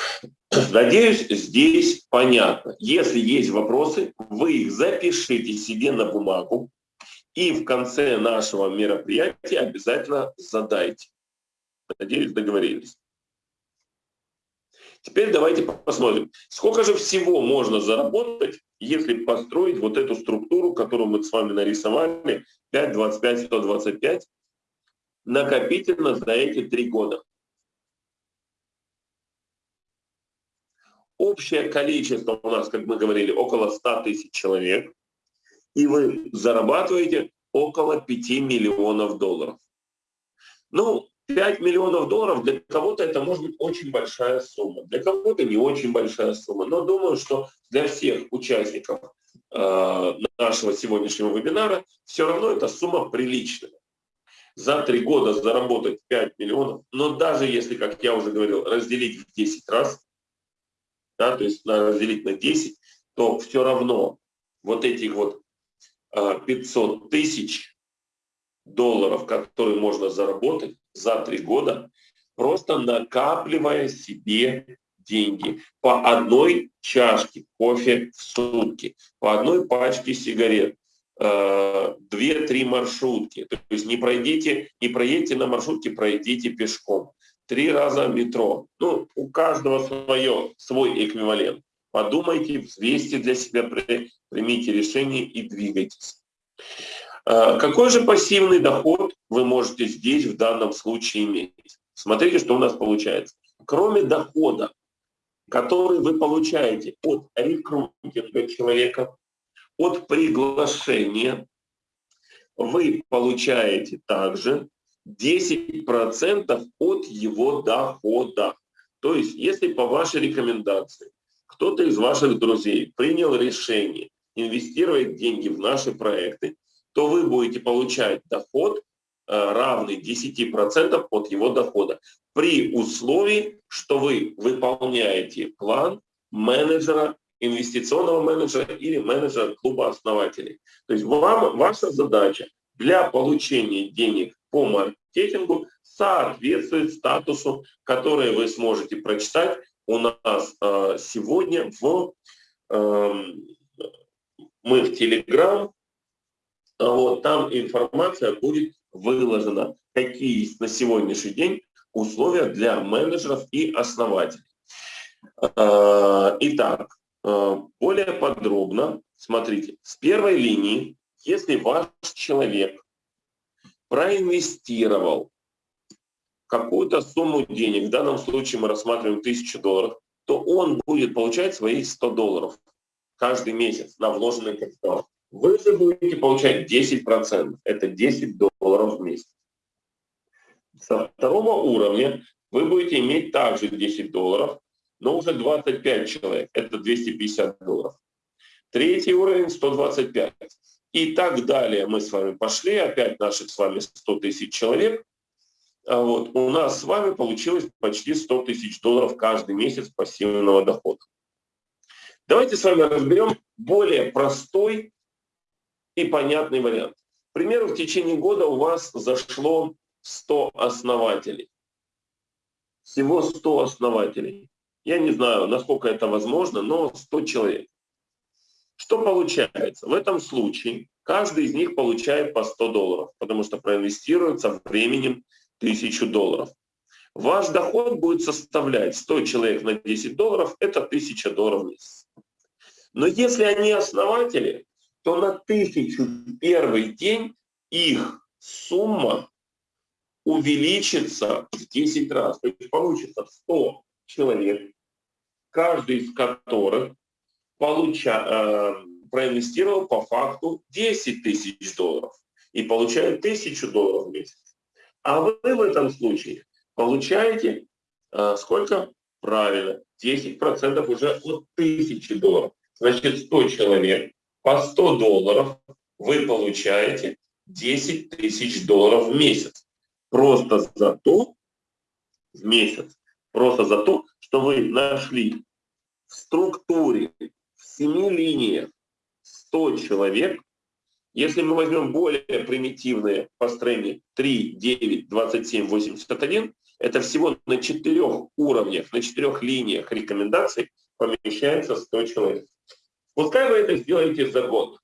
надеюсь, здесь понятно. Если есть вопросы, вы их запишите себе на бумагу, и в конце нашего мероприятия обязательно задайте. Надеюсь, договорились. Теперь давайте посмотрим, сколько же всего можно заработать, если построить вот эту структуру, которую мы с вами нарисовали, 5, 25, 125, накопительно за эти три года. Общее количество у нас, как мы говорили, около 100 тысяч человек и вы зарабатываете около 5 миллионов долларов. Ну, 5 миллионов долларов для кого-то это может быть очень большая сумма, для кого-то не очень большая сумма. Но думаю, что для всех участников э, нашего сегодняшнего вебинара все равно эта сумма приличная. За три года заработать 5 миллионов, но даже если, как я уже говорил, разделить в 10 раз, да, то есть разделить на 10, то все равно вот этих вот 500 а, тысяч долларов, которые можно заработать за три года, просто накапливая себе деньги по одной чашке кофе в сутки, по одной пачке сигарет, а, две-три маршрутки. То есть не пройдите, не проедете на маршрутке, пройдите пешком. Три раза метро. Ну, у каждого свое, свой эквивалент. Подумайте, взвесьте для себя, примите решение и двигайтесь. А, какой же пассивный доход вы можете здесь в данном случае иметь? Смотрите, что у нас получается. Кроме дохода, который вы получаете от рекрутинга человека, от приглашения, вы получаете также 10% от его дохода. То есть, если по вашей рекомендации кто-то из ваших друзей принял решение инвестировать деньги в наши проекты, то вы будете получать доход равный 10% от его дохода при условии, что вы выполняете план менеджера, инвестиционного менеджера или менеджера клуба основателей. То есть вам, ваша задача для получения денег по маркетингу соответствует статусу, который вы сможете прочитать у нас э, сегодня в э, мы в Telegram. Вот там информация будет выложена, какие есть на сегодняшний день условия для менеджеров и основателей. Э, итак, э, более подробно, смотрите, с первой линии, если ваш человек проинвестировал какую-то сумму денег, в данном случае мы рассматриваем 1000 долларов, то он будет получать свои 100 долларов каждый месяц на вложенный капитал. Вы же будете получать 10%, это 10 долларов в месяц. Со второго уровня вы будете иметь также 10 долларов, но уже 25 человек, это 250 долларов. Третий уровень 125. И так далее мы с вами пошли, опять наших с вами 100 тысяч человек. А вот, у нас с вами получилось почти 100 тысяч долларов каждый месяц пассивного дохода. Давайте с вами разберем более простой и понятный вариант. К примеру, в течение года у вас зашло 100 основателей. Всего 100 основателей. Я не знаю, насколько это возможно, но 100 человек. Что получается? В этом случае каждый из них получает по 100 долларов, потому что проинвестируется временем 1000 долларов. Ваш доход будет составлять 100 человек на 10 долларов, это 1000 долларов в месяц. Но если они основатели, то на 1000 первый день их сумма увеличится в 10 раз. То есть получится 100 человек, каждый из которых получа, э, проинвестировал по факту 10 тысяч долларов и получает 1000 долларов в месяц. А вы в этом случае получаете э, сколько? Правильно, 10% уже от 1000 долларов. Значит, 100 человек по 100 долларов вы получаете 10 тысяч долларов в месяц. Просто за то, в месяц, просто за то, что вы нашли в структуре, в семи линиях 100 человек, если мы возьмем более примитивные построения 3, 9, 27, 81, это всего на четырех уровнях, на четырех линиях рекомендаций помещается 100 человек. Пускай вы это сделаете за год.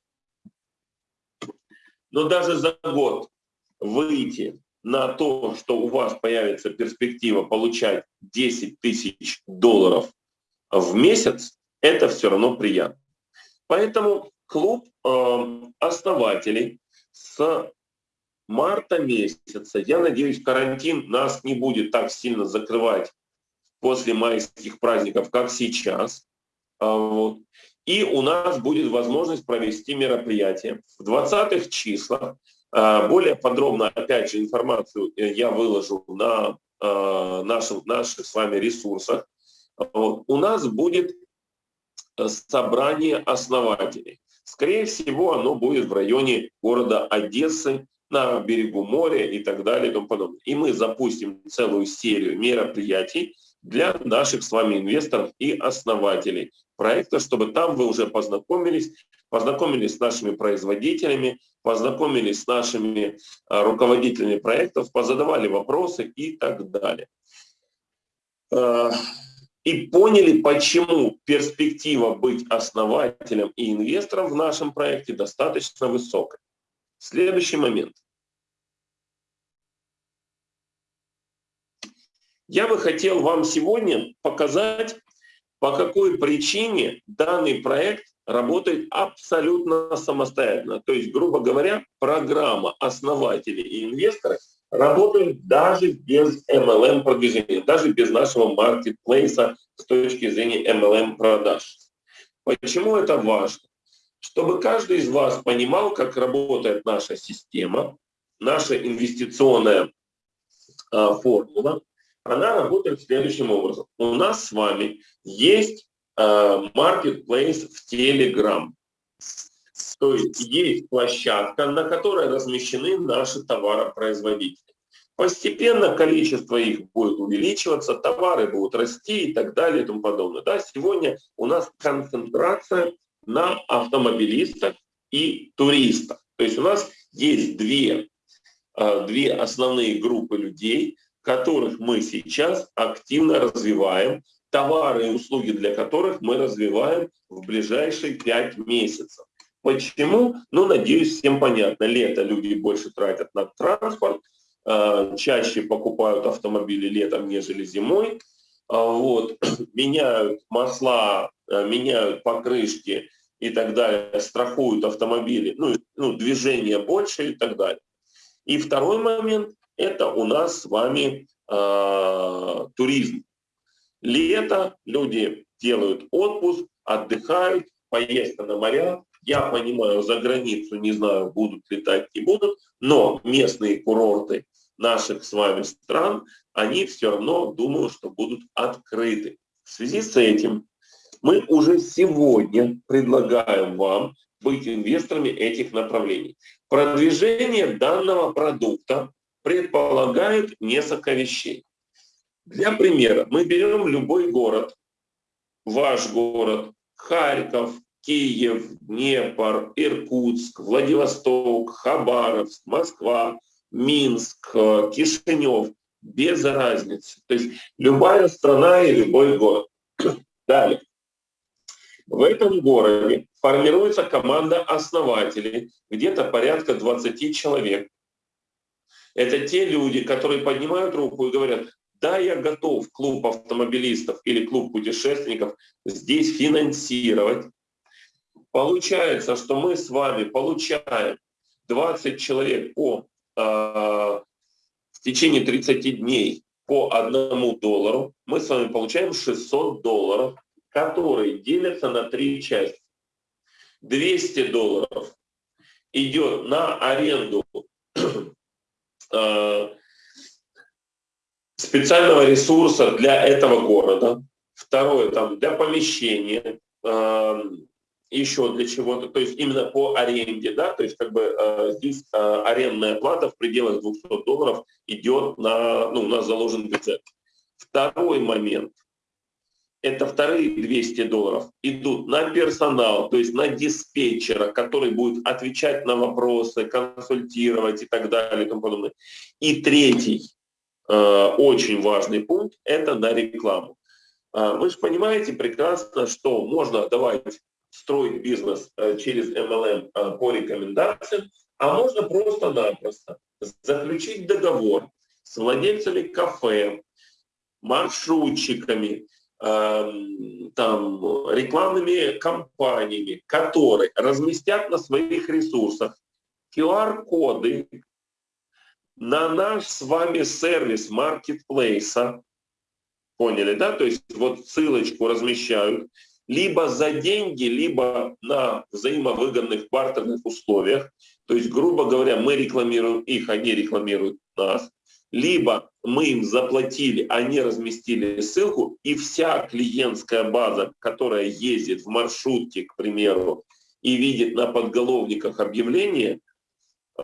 Но даже за год выйти на то, что у вас появится перспектива получать 10 тысяч долларов в месяц, это все равно приятно. Поэтому клуб э, основателей с марта месяца, я надеюсь, карантин нас не будет так сильно закрывать после майских праздников, как сейчас. А, вот. И у нас будет возможность провести мероприятие. В 20-х числах, а, более подробно, опять же, информацию э, я выложу на а, наших, наших с вами ресурсах. У нас будет э, собрание основателей. Скорее всего, оно будет в районе города Одессы, на берегу моря и так далее и тому подобное. И мы запустим целую серию мероприятий для наших с вами инвесторов и основателей проекта, чтобы там вы уже познакомились, познакомились с нашими производителями, познакомились с нашими а, руководителями проектов, позадавали вопросы и так далее. А, и поняли, почему перспектива быть основателем и инвестором в нашем проекте достаточно высокая. Следующий момент. Я бы хотел вам сегодня показать, по какой причине данный проект работает абсолютно самостоятельно. То есть, грубо говоря, программа основателей и инвесторов работает даже без MLM продвижения, даже без нашего маркетплейса с точки зрения MLM продаж. Почему это важно? Чтобы каждый из вас понимал, как работает наша система, наша инвестиционная а, формула, она работает следующим образом. У нас с вами есть э, marketplace в Telegram. То есть есть площадка, на которой размещены наши товаропроизводители. Постепенно количество их будет увеличиваться, товары будут расти и так далее и тому подобное. Да, сегодня у нас концентрация на автомобилистах и туристах. То есть у нас есть две, а, две основные группы людей, которых мы сейчас активно развиваем, товары и услуги для которых мы развиваем в ближайшие пять месяцев. Почему? Ну, надеюсь, всем понятно. Лето люди больше тратят на транспорт, а, чаще покупают автомобили летом, нежели зимой. А, вот. Меняют масла, меняют покрышки и так далее, страхуют автомобили, ну, ну движение больше и так далее. И второй момент – это у нас с вами э, туризм. Лето, люди делают отпуск, отдыхают, поездка на моря. Я понимаю, за границу не знаю, будут летать, не будут, но местные курорты наших с вами стран, они все равно, думаю, что будут открыты. В связи с этим мы уже сегодня предлагаем вам быть инвесторами этих направлений. Продвижение данного продукта предполагает несколько вещей. Для примера, мы берем любой город, ваш город, Харьков, Киев, Днепр, Иркутск, Владивосток, Хабаровск, Москва, Минск, Кишинев, без разницы. То есть любая страна и любой город. Далее. В этом городе формируется команда основателей, где-то порядка 20 человек. Это те люди, которые поднимают руку и говорят, да, я готов клуб автомобилистов или клуб путешественников здесь финансировать. Получается, что мы с вами получаем 20 человек по, э, в течение 30 дней по одному доллару. Мы с вами получаем 600 долларов которые делятся на три части. 200 долларов идет на аренду специального ресурса для этого города. Второе, там, для помещения, э, еще для чего-то, то есть именно по аренде, да, то есть как бы э, здесь арендная плата в пределах 200 долларов идет на, ну, у нас заложен бюджет. Второй момент – это вторые 200 долларов идут на персонал, то есть на диспетчера, который будет отвечать на вопросы, консультировать и так далее и тому подобное. И третий э, очень важный пункт – это на рекламу. Э, вы же понимаете прекрасно, что можно давать строить бизнес э, через MLM э, по рекомендациям, а можно просто-напросто заключить договор с владельцами кафе, маршрутчиками, там, рекламными кампаниями, которые разместят на своих ресурсах QR-коды на наш с вами сервис маркетплейса, поняли, да? То есть вот ссылочку размещают либо за деньги, либо на взаимовыгодных бартерных условиях. То есть, грубо говоря, мы рекламируем их, они рекламируют нас либо мы им заплатили, они разместили ссылку, и вся клиентская база, которая ездит в маршрутке, к примеру, и видит на подголовниках объявления,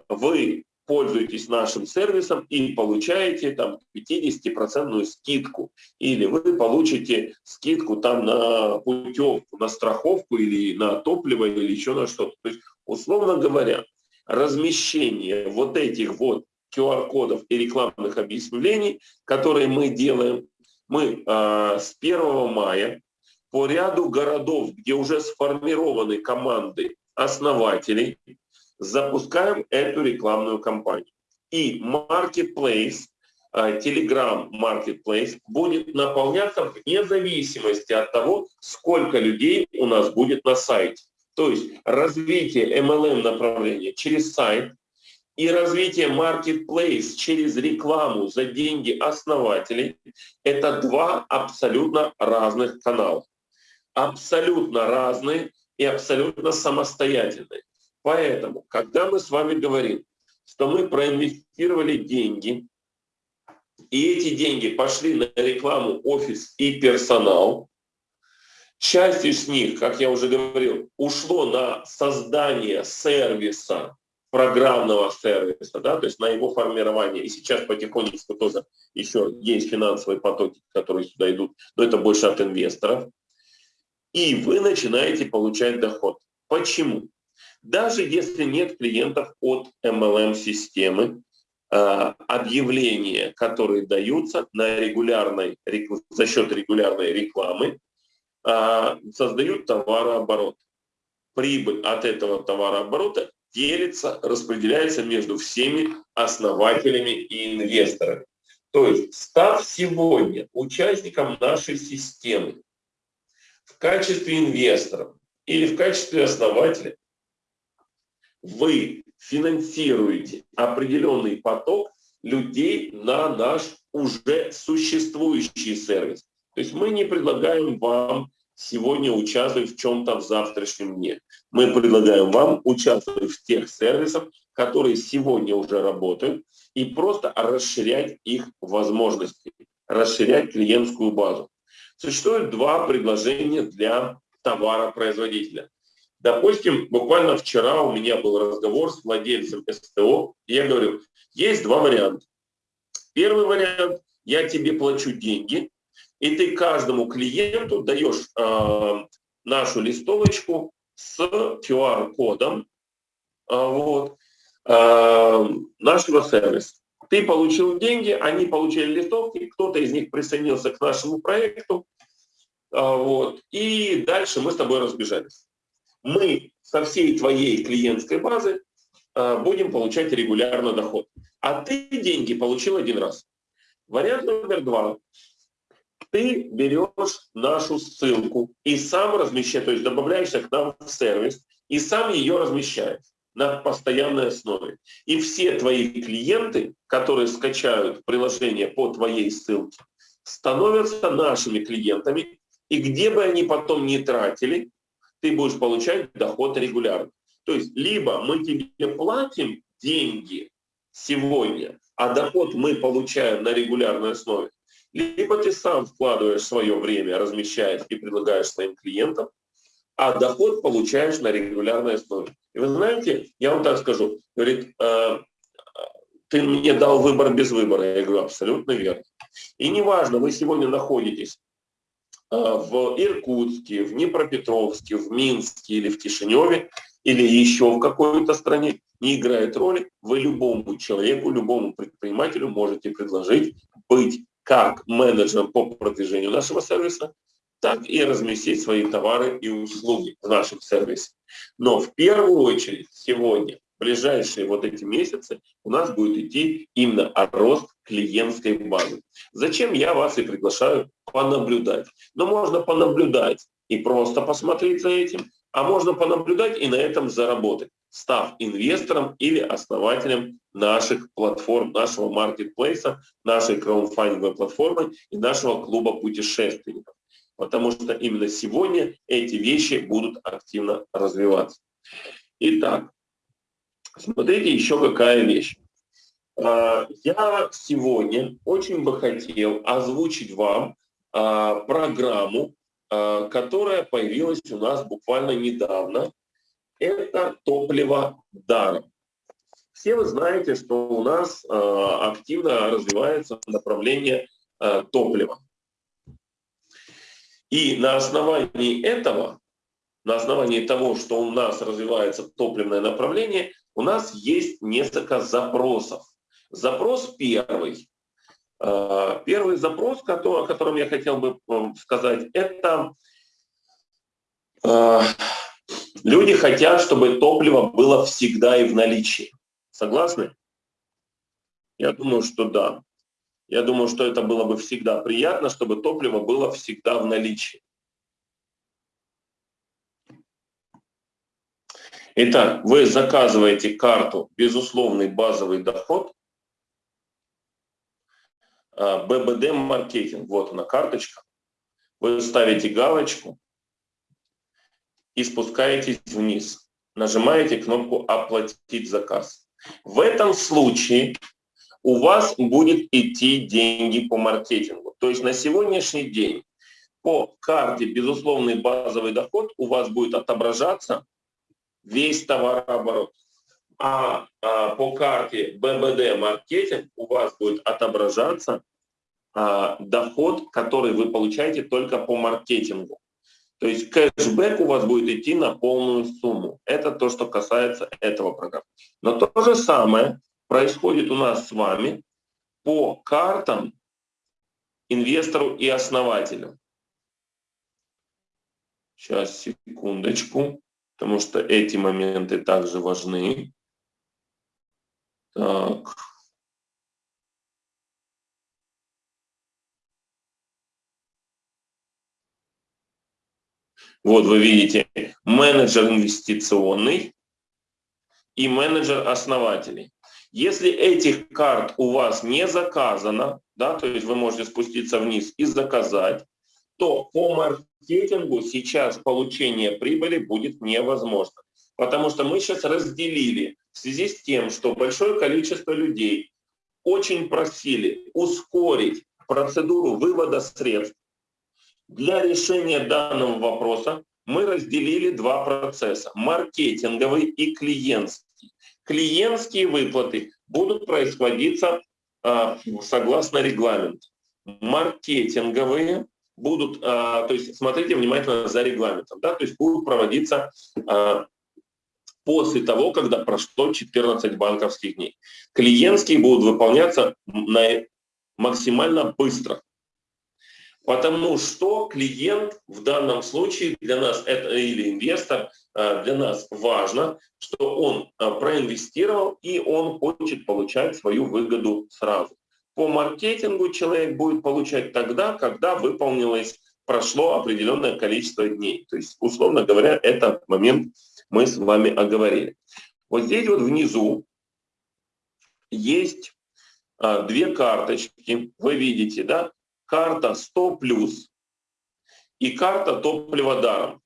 вы пользуетесь нашим сервисом и получаете там 50% скидку. Или вы получите скидку там на путевку, на страховку или на топливо или еще на что-то. То есть, условно говоря, размещение вот этих вот QR-кодов и рекламных объявлений, которые мы делаем. Мы э, с 1 мая по ряду городов, где уже сформированы команды основателей, запускаем эту рекламную кампанию. И Marketplace, Telegram Marketplace будет наполняться вне зависимости от того, сколько людей у нас будет на сайте. То есть развитие MLM направления через сайт и развитие marketplace через рекламу за деньги основателей – это два абсолютно разных канала. Абсолютно разные и абсолютно самостоятельные. Поэтому, когда мы с вами говорим, что мы проинвестировали деньги, и эти деньги пошли на рекламу, офис и персонал, Часть из них, как я уже говорил, ушло на создание сервиса, программного сервиса, да, то есть на его формирование. И сейчас потихонечку тоже еще есть финансовые потоки, которые сюда идут, но это больше от инвесторов. И вы начинаете получать доход. Почему? Даже если нет клиентов от MLM-системы, а, объявления, которые даются на регулярной, за счет регулярной рекламы, а, создают товарооборот. Прибыль от этого товарооборота делится, распределяется между всеми основателями и инвесторами. То есть, став сегодня участником нашей системы в качестве инвестора или в качестве основателя, вы финансируете определенный поток людей на наш уже существующий сервис. То есть мы не предлагаем вам сегодня участвовать в чем-то в завтрашнем дне. Мы предлагаем вам участвовать в тех сервисах, которые сегодня уже работают, и просто расширять их возможности, расширять клиентскую базу. Существует два предложения для товаропроизводителя. Допустим, буквально вчера у меня был разговор с владельцем СТО, и я говорю, есть два варианта. Первый вариант, я тебе плачу деньги, и ты каждому клиенту даешь э, нашу листовочку с QR-кодом э, вот, э, нашего сервиса. Ты получил деньги, они получили листовки, кто-то из них присоединился к нашему проекту, э, вот, и дальше мы с тобой разбежались мы со всей твоей клиентской базы э, будем получать регулярно доход. А ты деньги получил один раз. Вариант номер два. Ты берешь нашу ссылку и сам размещаешь, то есть добавляешься к нам в сервис и сам ее размещаешь на постоянной основе. И все твои клиенты, которые скачают приложение по твоей ссылке, становятся нашими клиентами. И где бы они потом не тратили, ты будешь получать доход регулярно. То есть либо мы тебе платим деньги сегодня, а доход мы получаем на регулярной основе, либо ты сам вкладываешь свое время, размещаешь и предлагаешь своим клиентам, а доход получаешь на регулярной основе. И вы знаете, я вам так скажу, говорит, э, ты мне дал выбор без выбора. Я говорю, абсолютно верно. И неважно, вы сегодня находитесь Э, в Иркутске, в Днепропетровске, в Минске или в Кишиневе, или еще в какой-то стране, не играет роли. Вы любому человеку, любому предпринимателю можете предложить быть как менеджером по продвижению нашего сервиса, так и разместить свои товары и услуги в нашем сервисе. Но в первую очередь сегодня ближайшие вот эти месяцы у нас будет идти именно рост клиентской базы. Зачем я вас и приглашаю понаблюдать? Но можно понаблюдать и просто посмотреть за этим, а можно понаблюдать и на этом заработать, став инвестором или основателем наших платформ, нашего маркетплейса, нашей краудфандинговой платформы и нашего клуба путешественников. Потому что именно сегодня эти вещи будут активно развиваться. Итак, Смотрите, еще какая вещь. А, я сегодня очень бы хотел озвучить вам а, программу, а, которая появилась у нас буквально недавно. Это топливо даром. Все вы знаете, что у нас активно развивается направление топлива. И на основании этого, на основании того, что у нас развивается топливное направление, у нас есть несколько запросов. Запрос первый. Э, первый запрос, о котором я хотел бы сказать, это э, люди хотят, чтобы топливо было всегда и в наличии. Согласны? Я думаю, что да. Я думаю, что это было бы всегда приятно, чтобы топливо было всегда в наличии. Итак, вы заказываете карту «Безусловный базовый доход», а, ББД маркетинг, вот она карточка. Вы ставите галочку и спускаетесь вниз. Нажимаете кнопку «Оплатить заказ». В этом случае у вас будет идти деньги по маркетингу. То есть на сегодняшний день по карте безусловный базовый доход у вас будет отображаться весь товарооборот. А, а по карте ББД маркетинг у вас будет отображаться а, доход, который вы получаете только по маркетингу. То есть кэшбэк у вас будет идти на полную сумму. Это то, что касается этого программы. Но то же самое происходит у нас с вами по картам инвестору и основателю. Сейчас, секундочку, потому что эти моменты также важны. Так. Вот вы видите менеджер инвестиционный и менеджер основателей. Если этих карт у вас не заказано, да, то есть вы можете спуститься вниз и заказать, то по маркетингу сейчас получение прибыли будет невозможно. Потому что мы сейчас разделили в связи с тем, что большое количество людей очень просили ускорить процедуру вывода средств. Для решения данного вопроса мы разделили два процесса – маркетинговый и клиентский клиентские выплаты будут происходиться а, согласно регламенту. Маркетинговые будут, а, то есть смотрите внимательно за регламентом, да, то есть будут проводиться а, после того, когда прошло 14 банковских дней. Клиентские будут выполняться на, максимально быстро. Потому что клиент в данном случае для нас, это, или инвестор, э, для нас важно, что он э, проинвестировал и он хочет получать свою выгоду сразу. По маркетингу человек будет получать тогда, когда выполнилось, прошло определенное количество дней. То есть, условно говоря, этот момент мы с вами оговорили. Вот здесь вот внизу есть а, две карточки, вы видите, да? Карта 100 плюс и карта топлива даром.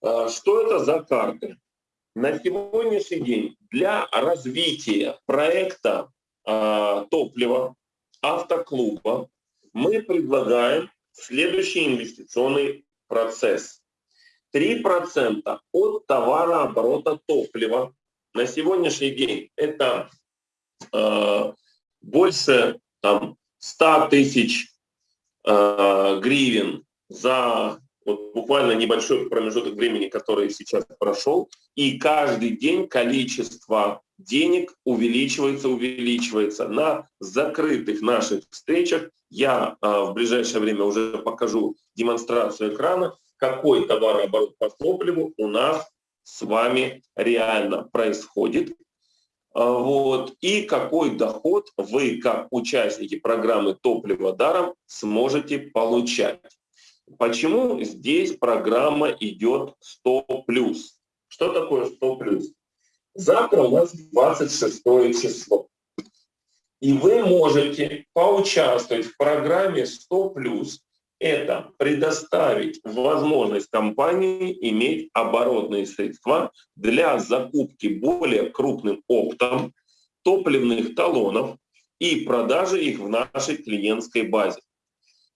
А, что это за карты? На сегодняшний день для развития проекта э, топлива автоклуба мы предлагаем следующий инвестиционный процесс. 3% от товарооборота топлива на сегодняшний день это э, больше там, 100 тысяч э, гривен за вот буквально небольшой промежуток времени, который сейчас прошел, и каждый день количество денег увеличивается, увеличивается. На закрытых наших встречах я э, в ближайшее время уже покажу демонстрацию экрана, какой товарооборот по топливу у нас с вами реально происходит. А, вот, и какой доход вы, как участники программы «Топливо даром», сможете получать. Почему здесь программа идет 100+. Что такое 100+. Завтра у нас 26 число. И вы можете поучаствовать в программе 100+, это предоставить возможность компании иметь оборотные средства для закупки более крупным оптом топливных талонов и продажи их в нашей клиентской базе.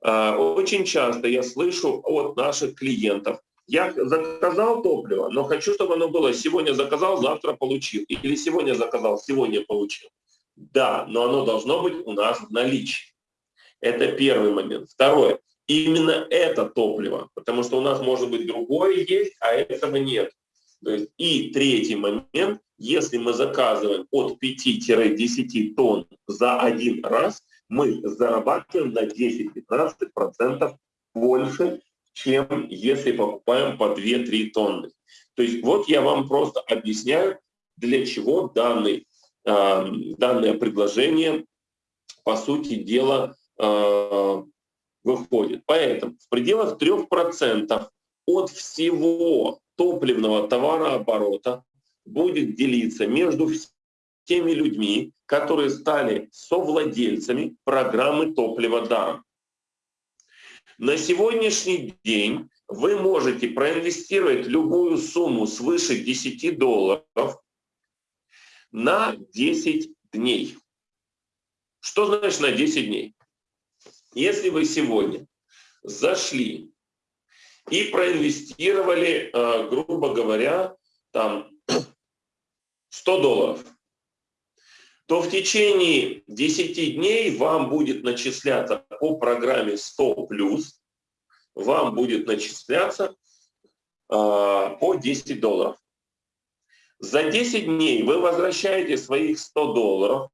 А, очень часто я слышу от наших клиентов, я заказал топливо, но хочу, чтобы оно было сегодня заказал, завтра получил. Или сегодня заказал, сегодня получил. Да, но оно должно быть у нас в наличии. Это первый момент. Второе именно это топливо, потому что у нас может быть другое есть, а этого нет. И третий момент, если мы заказываем от 5-10 тонн за один раз, мы зарабатываем на 10-15% больше, чем если покупаем по 2-3 тонны. То есть вот я вам просто объясняю, для чего данный, э, данное предложение, по сути дела, э, выходит. Поэтому в пределах 3% от всего топливного товарооборота будет делиться между теми людьми, которые стали совладельцами программы топлива даром. На сегодняшний день вы можете проинвестировать любую сумму свыше 10 долларов на 10 дней. Что значит на 10 дней? Если вы сегодня зашли и проинвестировали, э, грубо говоря, там 100 долларов, то в течение 10 дней вам будет начисляться по программе 100+, плюс, вам будет начисляться э, по 10 долларов. За 10 дней вы возвращаете своих 100 долларов,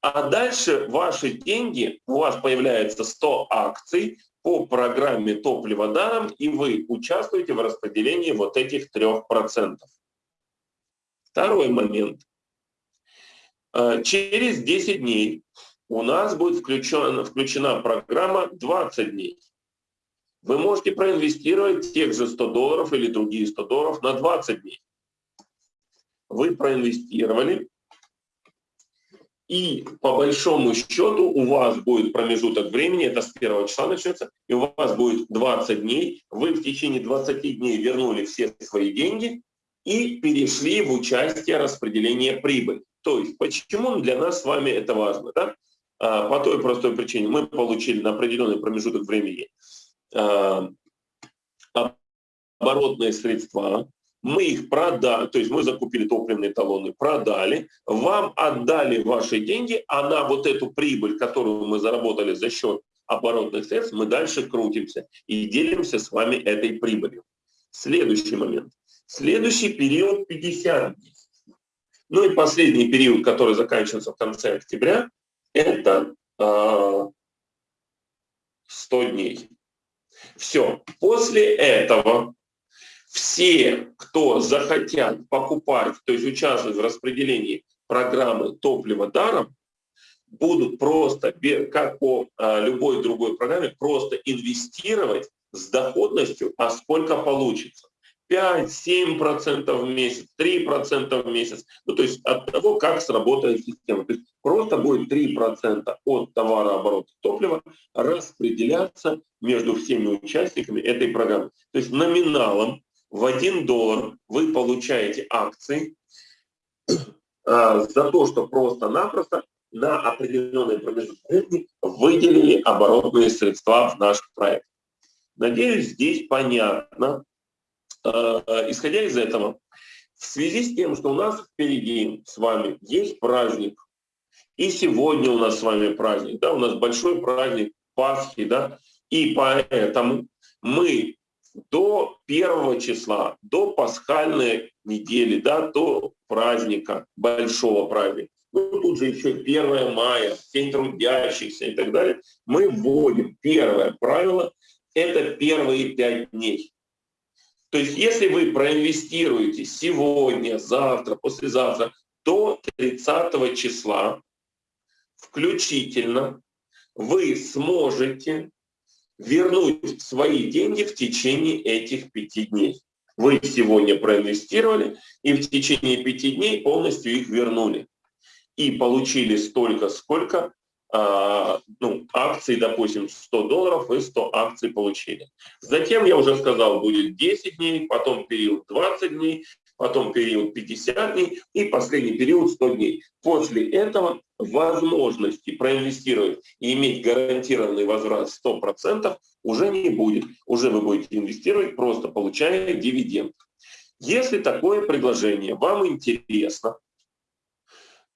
а дальше ваши деньги, у вас появляется 100 акций по программе топливо даром, и вы участвуете в распределении вот этих 3%. Второй момент. Э, через 10 дней у нас будет включена, включена программа 20 дней. Вы можете проинвестировать тех же 100 долларов или другие 100 долларов на 20 дней. Вы проинвестировали, и по большому счету у вас будет промежуток времени, это с первого числа начнется, и у вас будет 20 дней, вы в течение 20 дней вернули все свои деньги и перешли в участие распределения прибыли. То есть, почему для нас с вами это важно? Да? А, по той простой причине, мы получили на определенный промежуток времени а, оборотные средства, мы их продали, то есть мы закупили топливные талоны, продали, вам отдали ваши деньги, а на вот эту прибыль, которую мы заработали за счет оборотных средств, мы дальше крутимся и делимся с вами этой прибылью. Следующий момент. Следующий период 50 дней. Ну и последний период, который заканчивается в конце октября, это э, а, 100 дней. Все. После этого все, кто захотят покупать, то есть участвовать в распределении программы топлива даром, будут просто, как по э, любой другой программе, просто инвестировать с доходностью, а сколько получится. 5-7% в месяц, 3% в месяц. Ну, то есть от того, как сработает система. То есть просто будет 3% от товарооборота топлива распределяться между всеми участниками этой программы. То есть номиналом в 1 доллар вы получаете акции а, за то, что просто-напросто на определенный промежуток времени выделили оборотные средства в наш проект. Надеюсь, здесь понятно, Э, исходя из этого, в связи с тем, что у нас впереди с вами есть праздник, и сегодня у нас с вами праздник, да, у нас большой праздник Пасхи, да, и поэтому мы до первого числа, до пасхальной недели, да, до праздника, большого праздника, ну, тут же еще 1 мая, День трудящихся и так далее, мы вводим первое правило, это первые пять дней. То есть если вы проинвестируете сегодня, завтра, послезавтра до 30 числа включительно, вы сможете вернуть свои деньги в течение этих пяти дней. Вы сегодня проинвестировали и в течение пяти дней полностью их вернули. И получили столько, сколько а, ну, акций, допустим, 100 долларов и 100 акций получили. Затем, я уже сказал, будет 10 дней, потом период 20 дней, потом период 50 дней и последний период 100 дней. После этого возможности проинвестировать и иметь гарантированный возврат 100% уже не будет. Уже вы будете инвестировать, просто получая дивиденд. Если такое предложение вам интересно,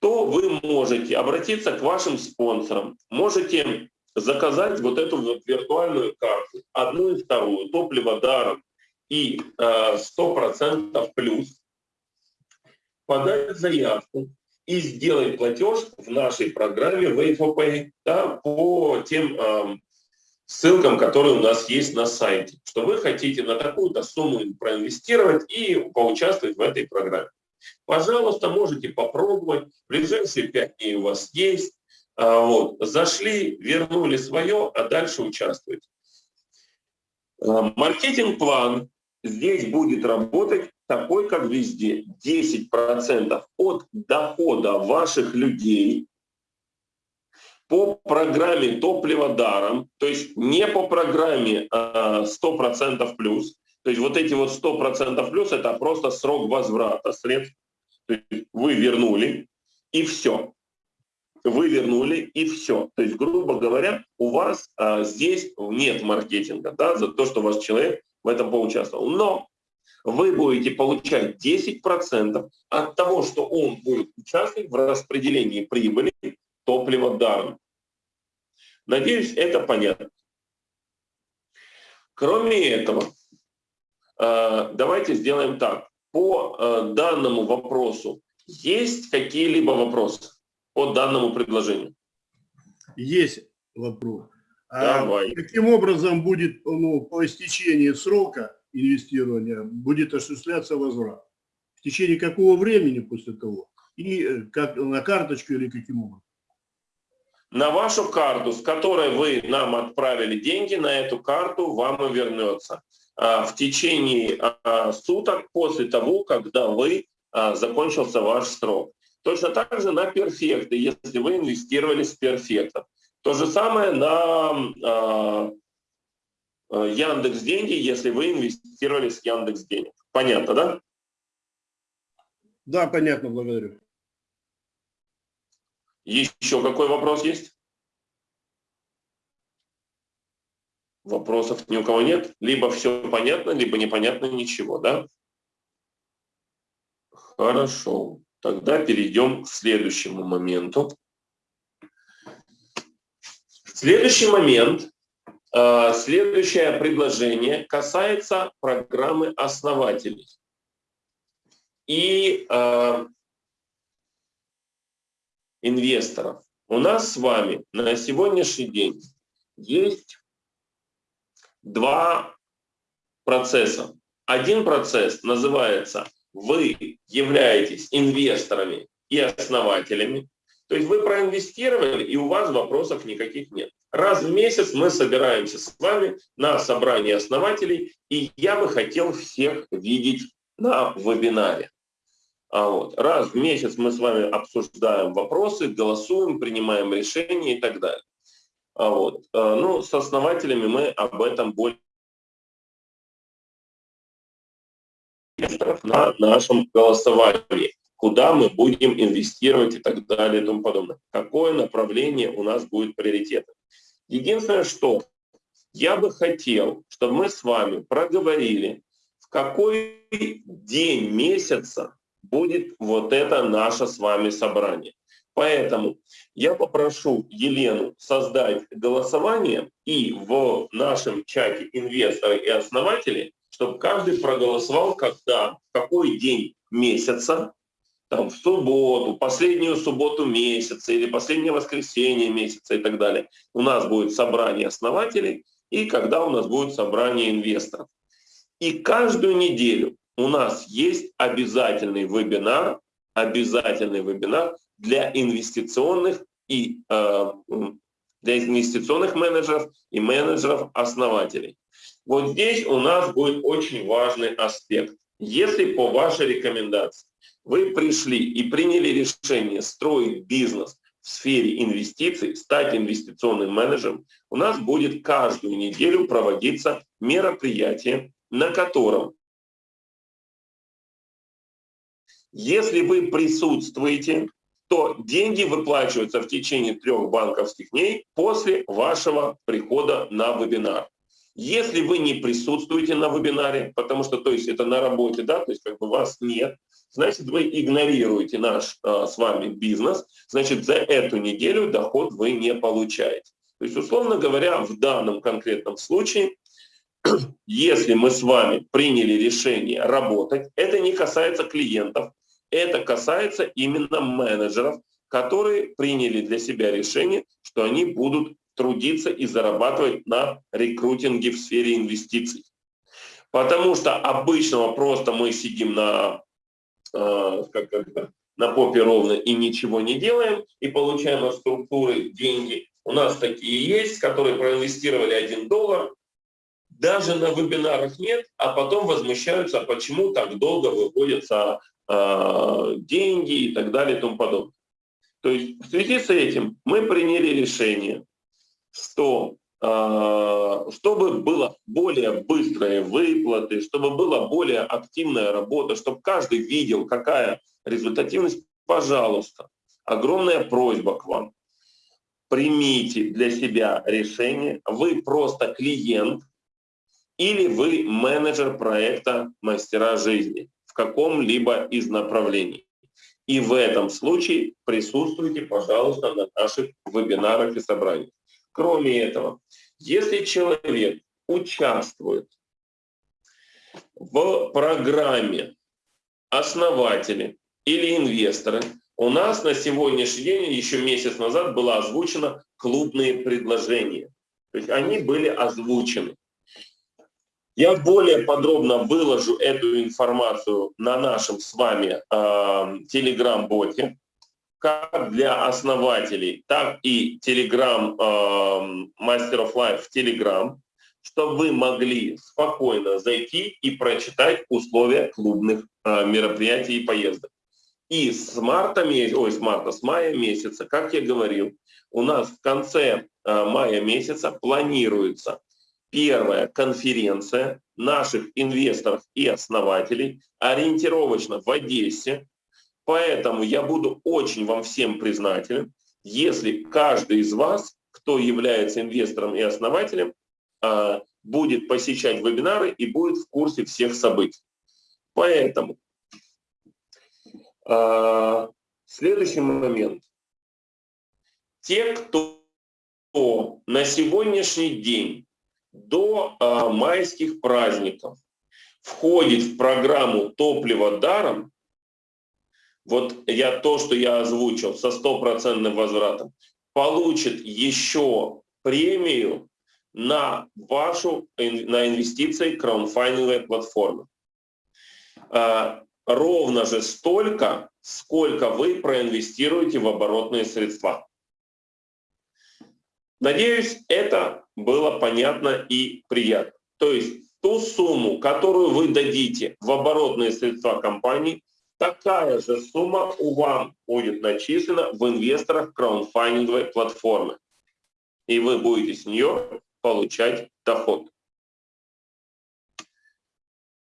то вы можете обратиться к вашим спонсорам, можете заказать вот эту вот виртуальную карту, одну и вторую, топливо даром и э, 100% плюс, подать заявку и сделать платеж в нашей программе Wave да, по тем э, ссылкам, которые у нас есть на сайте, что вы хотите на такую-то сумму проинвестировать и поучаствовать в этой программе. Пожалуйста, можете попробовать. Ближайшие пять дней у вас есть. А, вот. Зашли, вернули свое, а дальше участвуйте. А, маркетинг-план здесь будет работать такой, как везде. 10% от дохода ваших людей по программе топливо даром, то есть не по программе 100% а, плюс, то есть вот эти вот 100% плюс – это просто срок возврата средств. Вы вернули, и все. Вы вернули, и все. То есть, грубо говоря, у вас а, здесь нет маркетинга, да, за то, что ваш человек в этом поучаствовал. Но вы будете получать 10% от того, что он будет участвовать в распределении прибыли топлива даром. Надеюсь, это понятно. Кроме этого, а, давайте сделаем так. По а, данному вопросу есть какие-либо вопросы по данному предложению? Есть вопрос. Давай. А каким образом будет ну, по истечении срока инвестирования будет осуществляться возврат? В течение какого времени после того? И э, как на карточку или каким образом? На вашу карту, с которой вы нам отправили деньги, на эту карту вам и вернется а, в течение а, суток после того, когда вы а, закончился ваш срок. Точно так же на перфекты, если вы инвестировали с перфектов. То же самое на Яндекс Деньги, если вы инвестировали с Яндекс Денег. Понятно, да? Да, понятно, благодарю. Еще какой вопрос есть? Вопросов ни у кого нет? Либо все понятно, либо непонятно ничего, да? Хорошо. Тогда перейдем к следующему моменту. Следующий момент, э, следующее предложение касается программы основателей. И э, инвесторов. У нас с вами на сегодняшний день есть два процесса. Один процесс называется «Вы являетесь инвесторами и основателями». То есть вы проинвестировали, и у вас вопросов никаких нет. Раз в месяц мы собираемся с вами на собрании основателей, и я бы хотел всех видеть на вебинаре. А вот, раз в месяц мы с вами обсуждаем вопросы, голосуем, принимаем решения и так далее. А вот, э, ну, с основателями мы об этом более на нашем голосовании куда мы будем инвестировать и так далее и тому подобное. Какое направление у нас будет приоритетом. Единственное, что я бы хотел, чтобы мы с вами проговорили, в какой день месяца будет вот это наше с вами собрание. Поэтому я попрошу Елену создать голосование и в нашем чате инвесторы и основатели, чтобы каждый проголосовал, когда, в какой день месяца там, в субботу, последнюю субботу месяца или последнее воскресенье месяца и так далее. У нас будет собрание основателей и когда у нас будет собрание инвесторов. И каждую неделю у нас есть обязательный вебинар, обязательный вебинар для инвестиционных и э, для инвестиционных менеджеров и менеджеров основателей. Вот здесь у нас будет очень важный аспект. Если по вашей рекомендации вы пришли и приняли решение строить бизнес в сфере инвестиций, стать инвестиционным менеджером, у нас будет каждую неделю проводиться мероприятие, на котором, если вы присутствуете, то деньги выплачиваются в течение трех банковских дней после вашего прихода на вебинар. Если вы не присутствуете на вебинаре, потому что, то есть это на работе, да, то есть как бы вас нет, значит вы игнорируете наш а, с вами бизнес, значит за эту неделю доход вы не получаете. То есть, условно говоря, в данном конкретном случае, если мы с вами приняли решение работать, это не касается клиентов, это касается именно менеджеров, которые приняли для себя решение, что они будут трудиться и зарабатывать на рекрутинге в сфере инвестиций. Потому что обычного просто мы сидим на, э, как это, на попе ровно и ничего не делаем, и получаем от структуры деньги. У нас такие есть, которые проинвестировали 1 доллар, даже на вебинарах нет, а потом возмущаются, почему так долго выводятся э, деньги и так далее и тому подобное. То есть в связи с этим мы приняли решение что а, чтобы было более быстрые выплаты, чтобы была более активная работа, чтобы каждый видел, какая результативность, пожалуйста, огромная просьба к вам. примите для себя решение, вы просто клиент или вы менеджер проекта «Мастера жизни» в каком-либо из направлений. И в этом случае присутствуйте, пожалуйста, на наших вебинарах и собраниях. Кроме этого, если человек участвует в программе основатели или инвесторы, у нас на сегодняшний день, еще месяц назад, было озвучено клубные предложения. То есть они были озвучены. Я более подробно выложу эту информацию на нашем с вами э, телеграм-боте, как для основателей, так и телеграм э, Master of Life в телеграм, чтобы вы могли спокойно зайти и прочитать условия клубных э, мероприятий и поездок. И с марта, ой, с марта, с мая месяца, как я говорил, у нас в конце э, мая месяца планируется первая конференция наших инвесторов и основателей, ориентировочно в Одессе. Поэтому я буду очень вам всем признателен, если каждый из вас, кто является инвестором и основателем, а, будет посещать вебинары и будет в курсе всех событий. Поэтому а, следующий момент. Те, кто на сегодняшний день до э, майских праздников входит в программу «Топливо даром», вот я то, что я озвучил со стопроцентным возвратом, получит еще премию на вашу на инвестиции краудфандинговой платформы. Э, ровно же столько, сколько вы проинвестируете в оборотные средства. Надеюсь, это было понятно и приятно. То есть ту сумму, которую вы дадите в оборотные средства компании, такая же сумма у вам будет начислена в инвесторах краудфандинговой платформы. И вы будете с нее получать доход.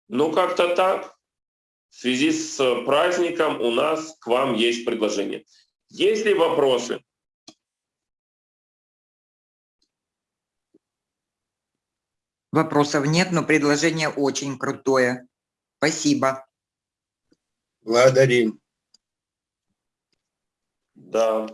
Ну, как-то так. В связи с праздником у нас к вам есть предложение. Есть ли вопросы? Вопросов нет, но предложение очень крутое. Спасибо. Благодарим. Да.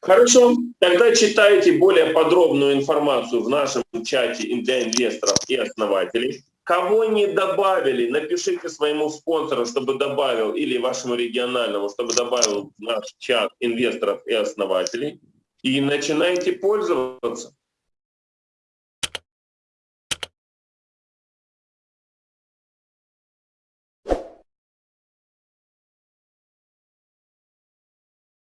Хорошо, тогда читайте более подробную информацию в нашем чате для инвесторов и основателей. Кого не добавили, напишите своему спонсору, чтобы добавил, или вашему региональному, чтобы добавил в наш чат инвесторов и основателей. И начинайте пользоваться.